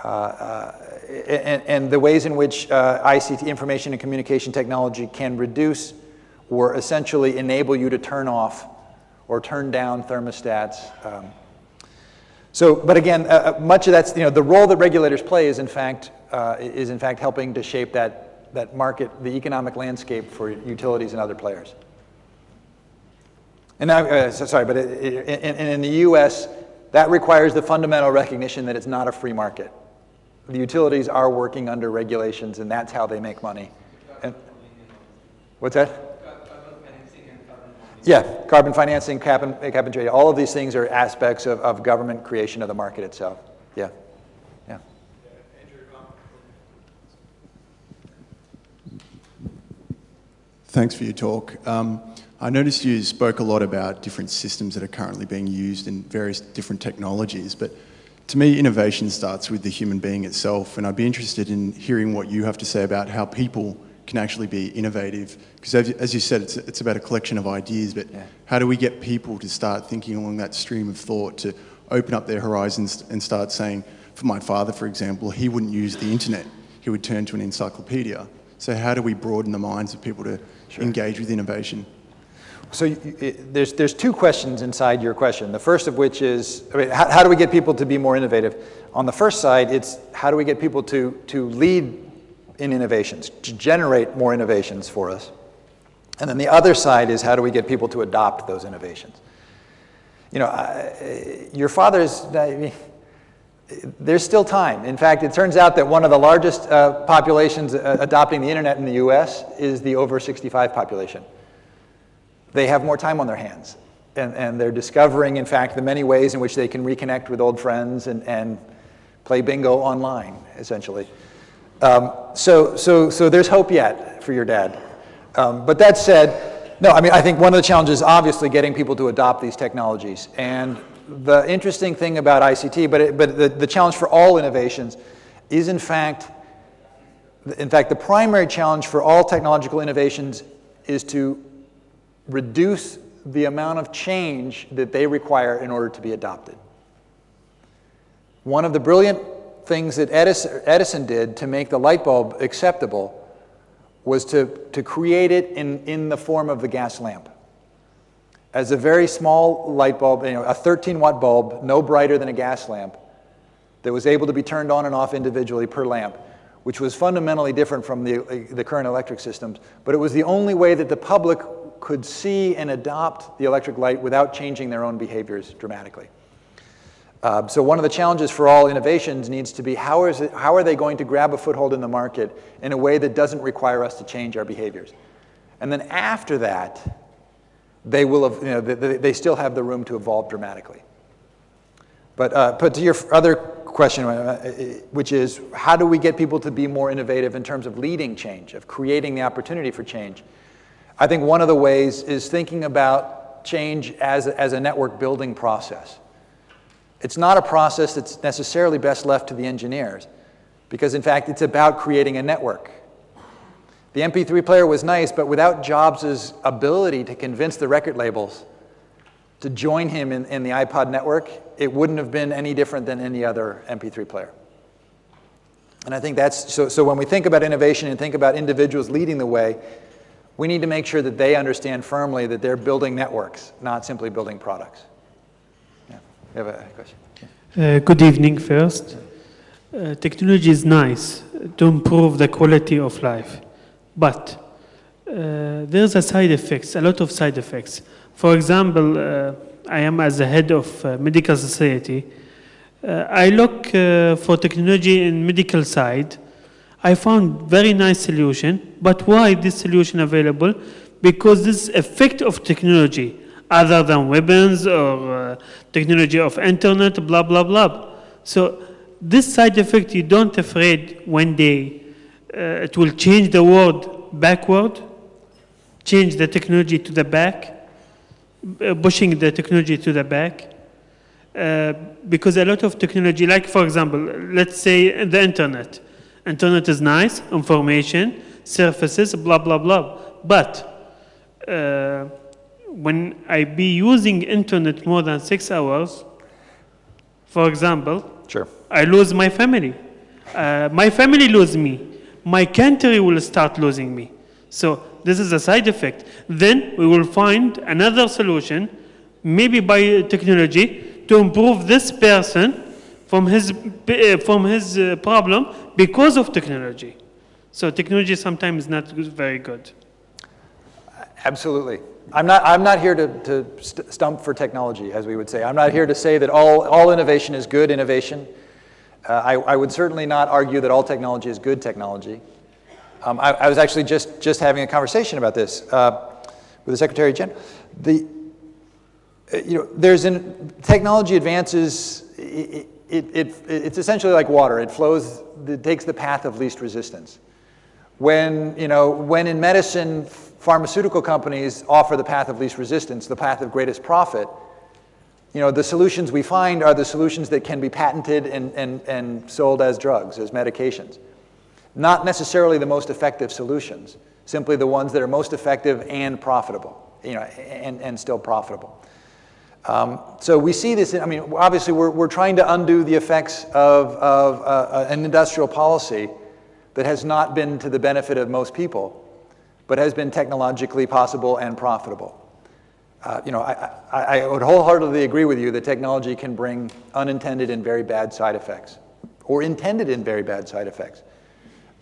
Speaker 1: Uh, uh, and, and, the ways in which uh, ICT, information and communication technology, can reduce or essentially enable you to turn off or turn down thermostats. Um, so, but again, uh, uh, much of that's, you know, the role that regulators play is in fact, uh, is in fact helping to shape that, that market, the economic landscape for utilities and other players. And now, uh, so, sorry, but it, it, in, in the US, that requires the fundamental recognition that it's not a free market. The utilities are working under regulations and that's how they make money. And, what's that? Yeah, carbon financing, cap and, cap and trade, all of these things are aspects of, of government creation of the market itself. Yeah, yeah.
Speaker 3: Thanks for your talk. Um, I noticed you spoke a lot about different systems that are currently being used in various different technologies, but to me, innovation starts with the human being itself, and I'd be interested in hearing what you have to say about how people can actually be innovative. Because as you said, it's, it's about a collection of ideas, but yeah. how do we get people to start thinking along that stream of thought, to open up their horizons and start saying, for my father, for example, he wouldn't use the internet. He would turn to an encyclopedia. So how do we broaden the minds of people to sure. engage with innovation?
Speaker 1: So it, there's, there's two questions inside your question. The first of which is, I mean, how, how, do we get people to be more innovative? On the first side, it's how do we get people to, to lead in innovations, to generate more innovations for us. And then the other side is how do we get people to adopt those innovations? You know, I, your father's, I mean, there's still time. In fact, it turns out that one of the largest uh, populations uh, adopting the internet in the US is the over 65 population. They have more time on their hands. And, and they're discovering, in fact, the many ways in which they can reconnect with old friends and, and play bingo online, essentially. Um, so, so, so there's hope yet for your dad. Um, but that said, no, I mean, I think one of the challenges is obviously getting people to adopt these technologies. And the interesting thing about ICT, but, it, but the, the challenge for all innovations is in fact, in fact, the primary challenge for all technological innovations is to reduce the amount of change that they require in order to be adopted. One of the brilliant things that Edison, Edison did to make the light bulb acceptable was to, to create it in, in the form of the gas lamp. As a very small light bulb, you know, a 13 watt bulb, no brighter than a gas lamp, that was able to be turned on and off individually per lamp, which was fundamentally different from the, the current electric systems. But it was the only way that the public could see and adopt the electric light without changing their own behaviors dramatically. Uh, so one of the challenges for all innovations needs to be how, is it, how are they going to grab a foothold in the market in a way that doesn't require us to change our behaviors? And then after that, they will have, you know, they, they still have the room to evolve dramatically. But, uh, but to your other question, uh, which is how do we get people to be more innovative in terms of leading change, of creating the opportunity for change? I think one of the ways is thinking about change as, as a network building process. It's not a process that's necessarily best left to the engineers, because in fact, it's about creating a network. The MP3 player was nice, but without Jobs' ability to convince the record labels to join him in, in the iPod network, it wouldn't have been any different than any other MP3 player. And I think that's, so, so when we think about innovation and think about individuals leading the way, we need to make sure that they understand firmly that they're building networks, not simply building products. You have a question?
Speaker 4: Uh, good evening first. Uh, technology is nice to improve the quality of life, but uh, there's a side effects, a lot of side effects. For example, uh, I am as the head of uh, medical society. Uh, I look for technology in medical side I found very nice solution, but why this solution available? Because this effect of technology, other than weapons or uh, technology of internet, blah, blah, blah. So this side effect, you don't afraid one day uh, it will change the world backward, change the technology to the back, uh, pushing the technology to the back. Uh, because a lot of technology, like for example, let's say the internet, Internet is nice, information, surfaces, blah, blah, blah. But uh, when I be using internet more than six hours, for example,
Speaker 1: sure.
Speaker 4: I lose my family. Uh, my family lose me. My country will start losing me. So this is a side effect. Then we will find another solution, maybe by technology, to improve this person from his, uh, from his uh, problem because of technology. So technology sometimes is not very good.
Speaker 1: Absolutely. I'm not, I'm not here to, to st stump for technology, as we would say. I'm not here to say that all, all innovation is good innovation. Uh, I, I, would certainly not argue that all technology is good technology. Um, I, I, was actually just, just having a conversation about this uh, with the Secretary General. The, uh, you know, there's an, technology advances, it, it, it, it's essentially like water. It flows, it takes the path of least resistance. When, you know, when in medicine, pharmaceutical companies offer the path of least resistance, the path of greatest profit, you know, the solutions we find are the solutions that can be patented and, and, and sold as drugs, as medications. Not necessarily the most effective solutions, simply the ones that are most effective and profitable, you know, and, and still profitable. Um, so we see this, I mean, obviously we're, we're trying to undo the effects of, of uh, an industrial policy that has not been to the benefit of most people, but has been technologically possible and profitable. Uh, you know, I, I, I, would wholeheartedly agree with you that technology can bring unintended and very bad side effects, or intended and very bad side effects.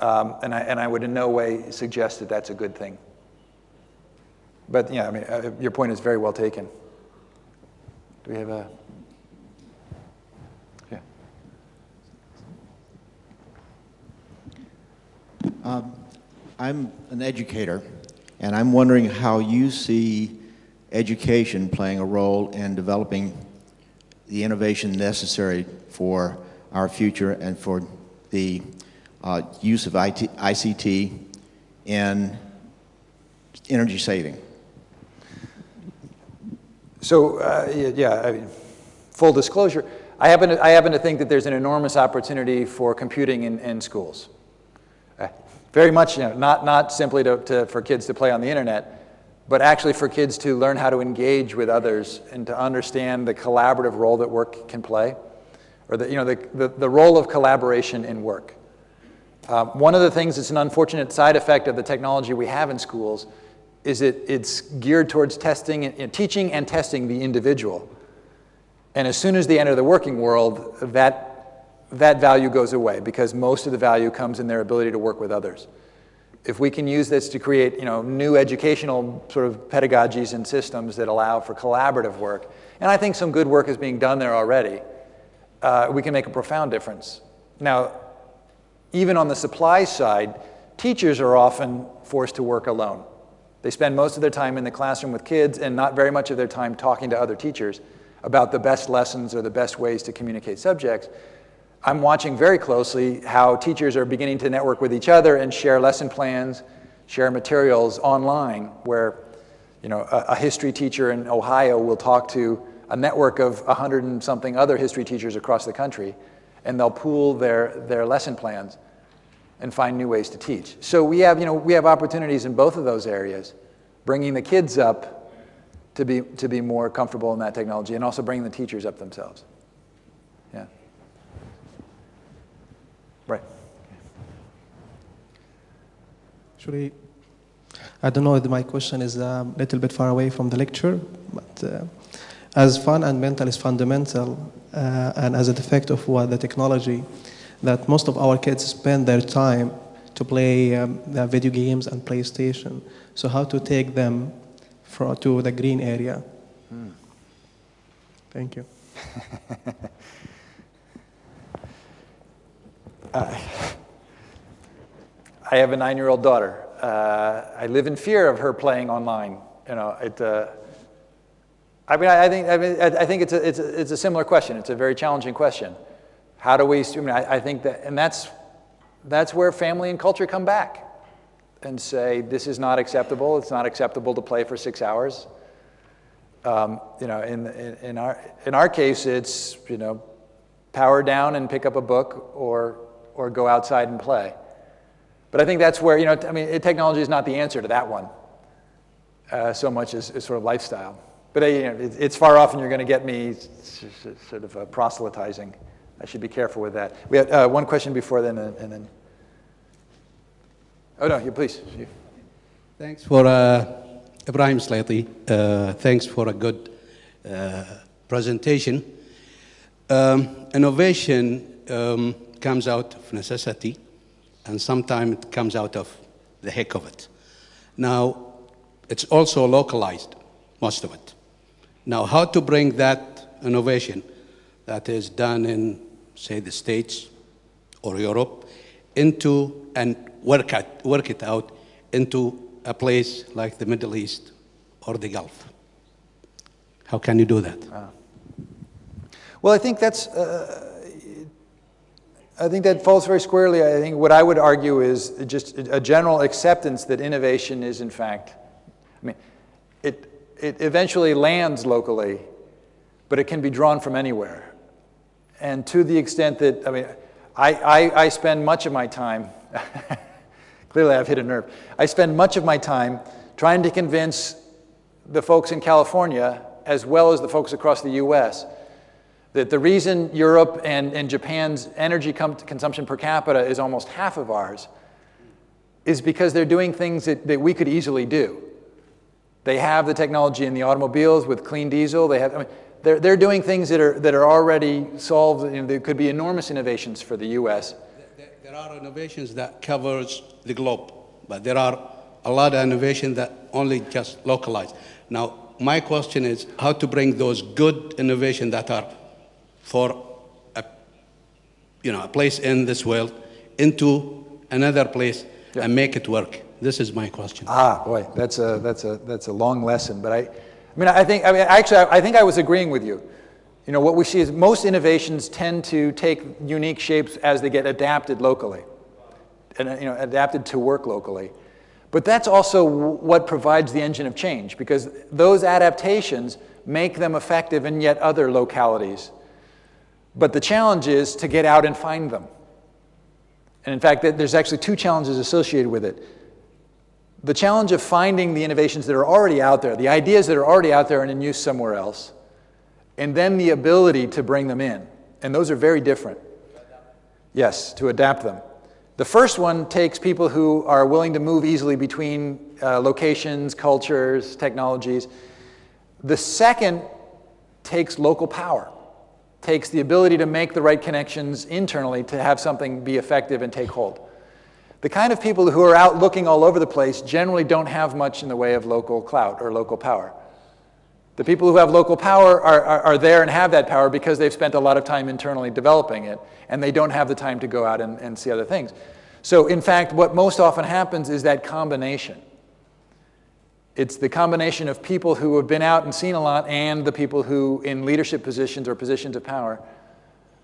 Speaker 1: Um, and, I, and I would in no way suggest that that's a good thing. But, yeah, I mean, uh, your point is very well taken. Do we have a? Yeah.
Speaker 5: I'm an educator, and I'm wondering how you see education playing a role in developing the innovation necessary for our future and for the uh, use of IT, ICT in energy saving.
Speaker 1: So, uh, yeah, I mean, full disclosure, I happen, to, I happen to think that there's an enormous opportunity for computing in, in schools. Uh, Very much, you know, not, not simply to, to, for kids to play on the internet, but actually for kids to learn how to engage with others and to understand the collaborative role that work can play, or the, you know, the, the, the role of collaboration in work. Um, one of the things that's an unfortunate side effect of the technology we have in schools is it, it's geared towards testing, and, you know, teaching and testing the individual. And as soon as they enter the working world, that, that value goes away because most of the value comes in their ability to work with others. If we can use this to create you know, new educational sort of pedagogies and systems that allow for collaborative work, and I think some good work is being done there already, uh, we can make a profound difference. Now, even on the supply side, teachers are often forced to work alone. They spend most of their time in the classroom with kids and not very much of their time talking to other teachers about the best lessons or the best ways to communicate subjects. I'm watching very closely how teachers are beginning to network with each other and share lesson plans, share materials online, where you know, a, a history teacher in Ohio will talk to a network of 100 and something other history teachers across the country, and they'll pool their, their lesson plans and find new ways to teach. So we have, you know, we have opportunities in both of those areas, bringing the kids up to be, to be more comfortable in that technology and also bringing the teachers up themselves.
Speaker 6: Actually, I don't know if my question is a little bit far away from the lecture, but uh, as fun and mental is fundamental, uh, and as a defect of what the technology, that most of our kids spend their time to play um, video games and PlayStation. So how to take them for, to the green area? Thank you.
Speaker 1: I have a nine-year-old daughter. Uh, I live in fear of her playing online. You know, it. Uh, I mean, I, I think. I mean, I, think it's a, it's a, it's a similar question. It's a very challenging question. How do we? I mean, I, I think that, and that's that's where family and culture come back, and say this is not acceptable. It's not acceptable to play for six hours. Um, you know, in, in in our in our case, it's you know, power down and pick up a book, or or go outside and play. But I think that's where, you know, I mean, technology is not the answer to that one uh, so much as, as, sort of lifestyle. But uh, you know, it, it's far off and you're going to get me sort of uh, proselytizing. I should be careful with that. We had uh, one question before then, and, then. Oh, no, you please. You.
Speaker 7: Thanks for uh, Ibrahim Slaty. Uh, thanks for a good presentation. Um, innovation um, comes out of necessity and sometimes it comes out of the heck of it. Now, it's also localized, most of it. Now, how to bring that innovation that is done in, say, the States or Europe into and work it, work it out into a place like the Middle East or the Gulf? How can you do that?
Speaker 1: Uh, well, I think that's. Uh, I think that falls very squarely. I think what I would argue is just a general acceptance that innovation is, in fact, I mean, it, it eventually lands locally, but it can be drawn from anywhere. And to the extent that, I mean, I, I, I spend much of my time, clearly I've hit a nerve, I spend much of my time trying to convince the folks in California, as well as the folks across the US, that the reason Europe and, and Japan's energy consumption per capita is almost half of ours is because they're doing things that, that we could easily do. They have the technology in the automobiles with clean diesel. They have, I mean, they're, they're doing things that are, that are already solved. You know, there could be enormous innovations for the U.S.
Speaker 7: There are innovations that covers the globe, but there are a lot of innovation that only just localized. Now, my question is how to bring those good innovation that are for a, you know, a place in this world into another place and make it work. This is my question.
Speaker 1: Ah, boy, that's a, that's a, that's a long lesson. But I, I mean, I think, I mean, actually, I, I think I was agreeing with you. You know, what we see is most innovations tend to take unique shapes as they get adapted locally, and you know, adapted to work locally. But that's also what provides the engine of change, because those adaptations make them effective in yet other localities. But the challenge is to get out and find them. And in fact, there's actually two challenges associated with it. The challenge of finding the innovations that are already out there, the ideas that are already out there and in use somewhere else, and then the ability to bring them in. And those are very different. Yes, to adapt them. The first one takes people who are willing to move easily between uh, locations, cultures, technologies. The second takes local power, takes the ability to make the right connections internally to have something be effective and take hold. The kind of people who are out looking all over the place generally don't have much in the way of local clout or local power. The people who have local power are, are, are, there and have that power because they've spent a lot of time internally developing it, and they don't have the time to go out and, and see other things. So in fact, what most often happens is that combination. It's the combination of people who have been out and seen a lot and the people who, in leadership positions or positions of power,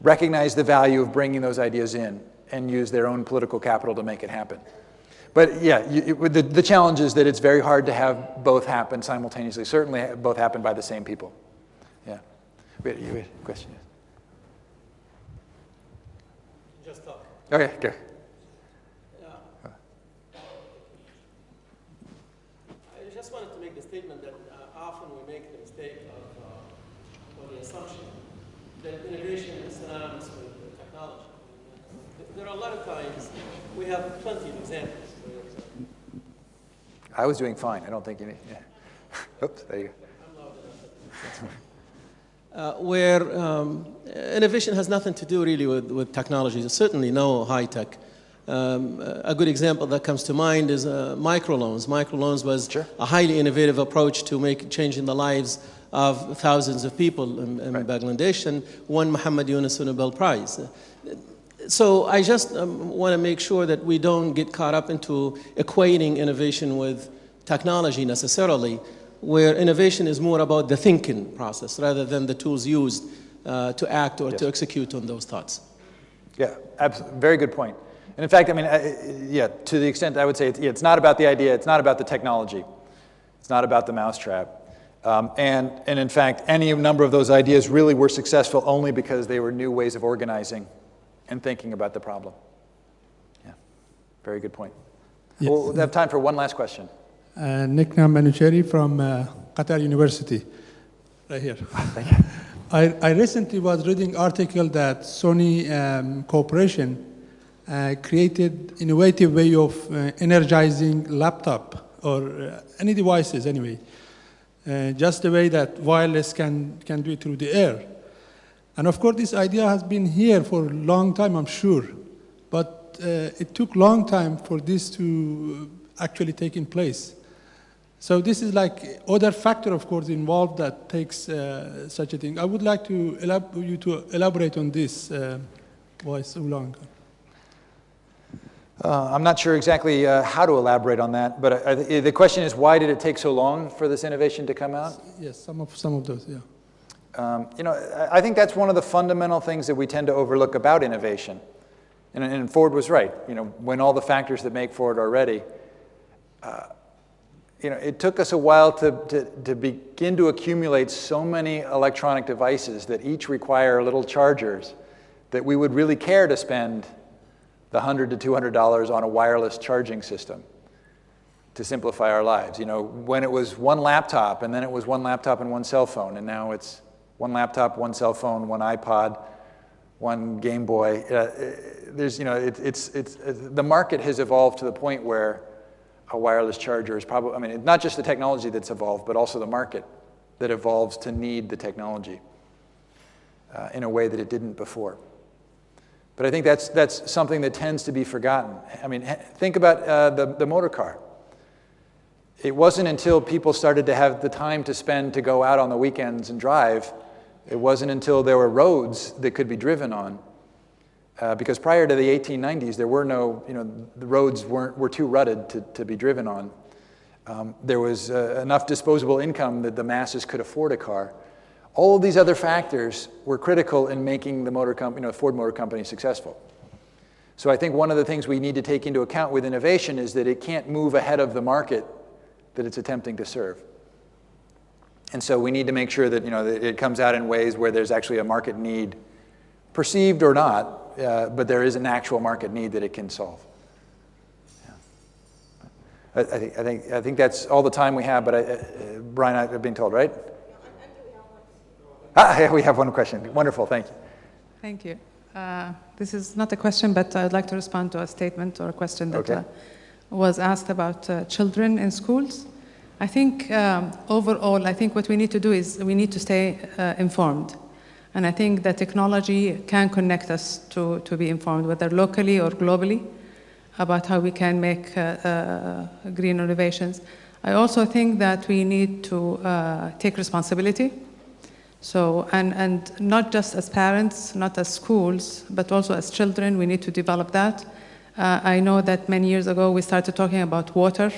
Speaker 1: recognize the value of bringing those ideas in and use their own political capital to make it happen. But yeah, you, the, the challenge is that it's very hard to have both happen simultaneously. Certainly both happen by the same people. Yeah. Wait, you had a question?
Speaker 8: Just talk.
Speaker 1: Okay, go.
Speaker 8: Yeah. I just wanted to make the statement that uh, often we make the mistake of, uh, or the assumption that innovation is synonymous with technology. There are a lot of times, we have plenty of examples
Speaker 1: I was doing fine. I don't think you need. Yeah. Oops, there you
Speaker 8: go. Uh, where um, innovation has nothing to do really with, with technology, certainly no high tech. Um, a good example that comes to mind is uh, microloans. Microloans was
Speaker 1: sure.
Speaker 8: a highly innovative approach to make changing the lives of thousands of people in, in right. Bangladesh and won Muhammad Yunus Nobel Prize so I just um, want to make sure that we don't get caught up into equating innovation with technology necessarily, where innovation is more about the thinking process rather than the tools used uh, to act or yes. to execute on those thoughts.
Speaker 1: Yeah, absolutely. very good point. And in fact, I mean, uh, yeah, to the extent I would say it's, yeah, it's not about the idea, it's not about the technology, it's not about the mousetrap. Um, and, and in fact, any number of those ideas really were successful only because they were new ways of organizing and thinking about the problem. Yeah, very good point. Yes. We'll have time for one last question.
Speaker 9: Uh, Nikna Manucheri from uh, Qatar University, right here.
Speaker 1: Thank you.
Speaker 9: I, I recently was reading article that Sony um, Corporation uh, created innovative way of uh, energizing laptop or uh, any devices anyway. Uh, just the way that wireless can, can do it through the air. And of course, this idea has been here for a long time, I'm sure. But uh, it took a long time for this to actually take in place. So this is like other factor, of course, involved that takes uh, such a thing. I would like to elab you to elaborate on this. Uh, why so long?
Speaker 1: Uh, I'm not sure exactly uh, how to elaborate on that, but uh, the question is, why did it take so long for this innovation to come out?
Speaker 9: Yes, some of some of those, yeah.
Speaker 1: Um, you know, I think that's one of the fundamental things that we tend to overlook about innovation. And, and Ford was right. You know, when all the factors that make Ford are ready, uh, you know, it took us a while to, to, to begin to accumulate so many electronic devices that each require little chargers that we would really care to spend the 100 to $200 on a wireless charging system to simplify our lives. You know, when it was one laptop, and then it was one laptop and one cell phone, and now it's one laptop, one cell phone, one iPod, one Game Boy. Uh, there's, you know, it, it's, it's, the market has evolved to the point where a wireless charger is probably, I mean, not just the technology that's evolved, but also the market that evolves to need the technology uh, in a way that it didn't before. But I think that's, that's something that tends to be forgotten. I mean, think about uh, the, the motor car. it wasn't until people started to have the time to spend to go out on the weekends and drive, it wasn't until there were roads that could be driven on. Uh, because prior to the 1890s, there were no, you know, the roads weren't, were too rutted to, to be driven on. Um, there was uh, enough disposable income that the masses could afford a car. All of these other factors were critical in making the motor company, you know, Ford Motor Company successful. So I think one of the things we need to take into account with innovation is that it can't move ahead of the market that it's attempting to serve. And so we need to make sure that, you know, that it comes out in ways where there's actually a market need, perceived or not, uh, but there is an actual market need that it can solve. I, I, think, I, think, I think that's all the time we have, but I, uh, Brian, I've been told, right? Ah, yeah, we have one question. Wonderful, thank you.
Speaker 10: Thank you. Uh, this is not a question, but I'd like to respond to a statement or a question that
Speaker 1: Okay.
Speaker 10: uh, was asked about uh, children in schools. I think um, overall, I think what we need to do is we need to stay uh, informed. And I think that technology can connect us to, to be informed, whether locally or globally, about how we can make uh, uh, green innovations. I also think that we need to uh, take responsibility. So, and, and not just as parents, not as schools, but also as children, we need to develop that. Uh, I know that many years ago we started talking about water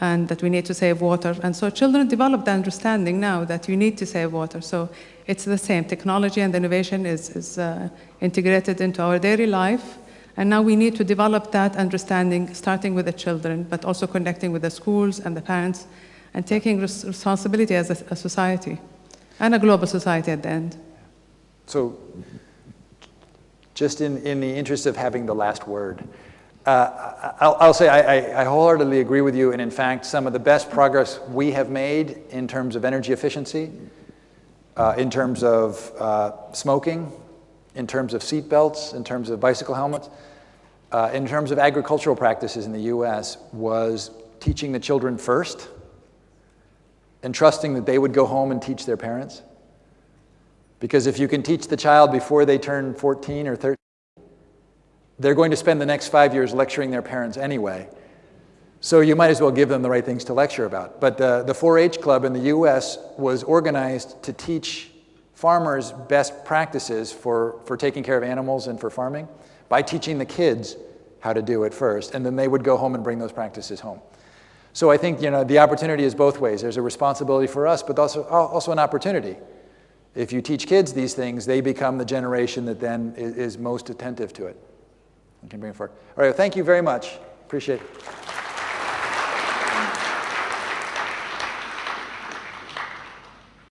Speaker 10: and that we need to save water. And so children develop the understanding now that you need to save water. So it's the same. Technology and innovation is, is uh, integrated into our daily life. And now we need to develop that understanding, starting with the children, but also connecting with the schools and the parents, and taking res- responsibility as a, a society and a global society at the end.
Speaker 1: So, just in, in the interest of having the last word, uh, I'll, I'll say I, I- wholeheartedly agree with you, and in fact, some of the best progress we have made in terms of energy efficiency, uh, in terms of uh, smoking, in terms of seat belts, in terms of bicycle helmets, uh, in terms of agricultural practices in the US, was teaching the children first and trusting that they would go home and teach their parents. Because if you can teach the child before they turn 14 or 13, they're going to spend the next five years lecturing their parents anyway. So you might as well give them the right things to lecture about. But uh, the 4-H club in the U.S. was organized to teach farmers best practices for, for taking care of animals and for farming by teaching the kids how to do it first. And then they would go home and bring those practices home. So I think you know, the opportunity is both ways. There's a responsibility for us, but also, also an opportunity. If you teach kids these things, they become the generation that then is most attentive to it can bring it forward. All right, well, thank you very much. Appreciate it.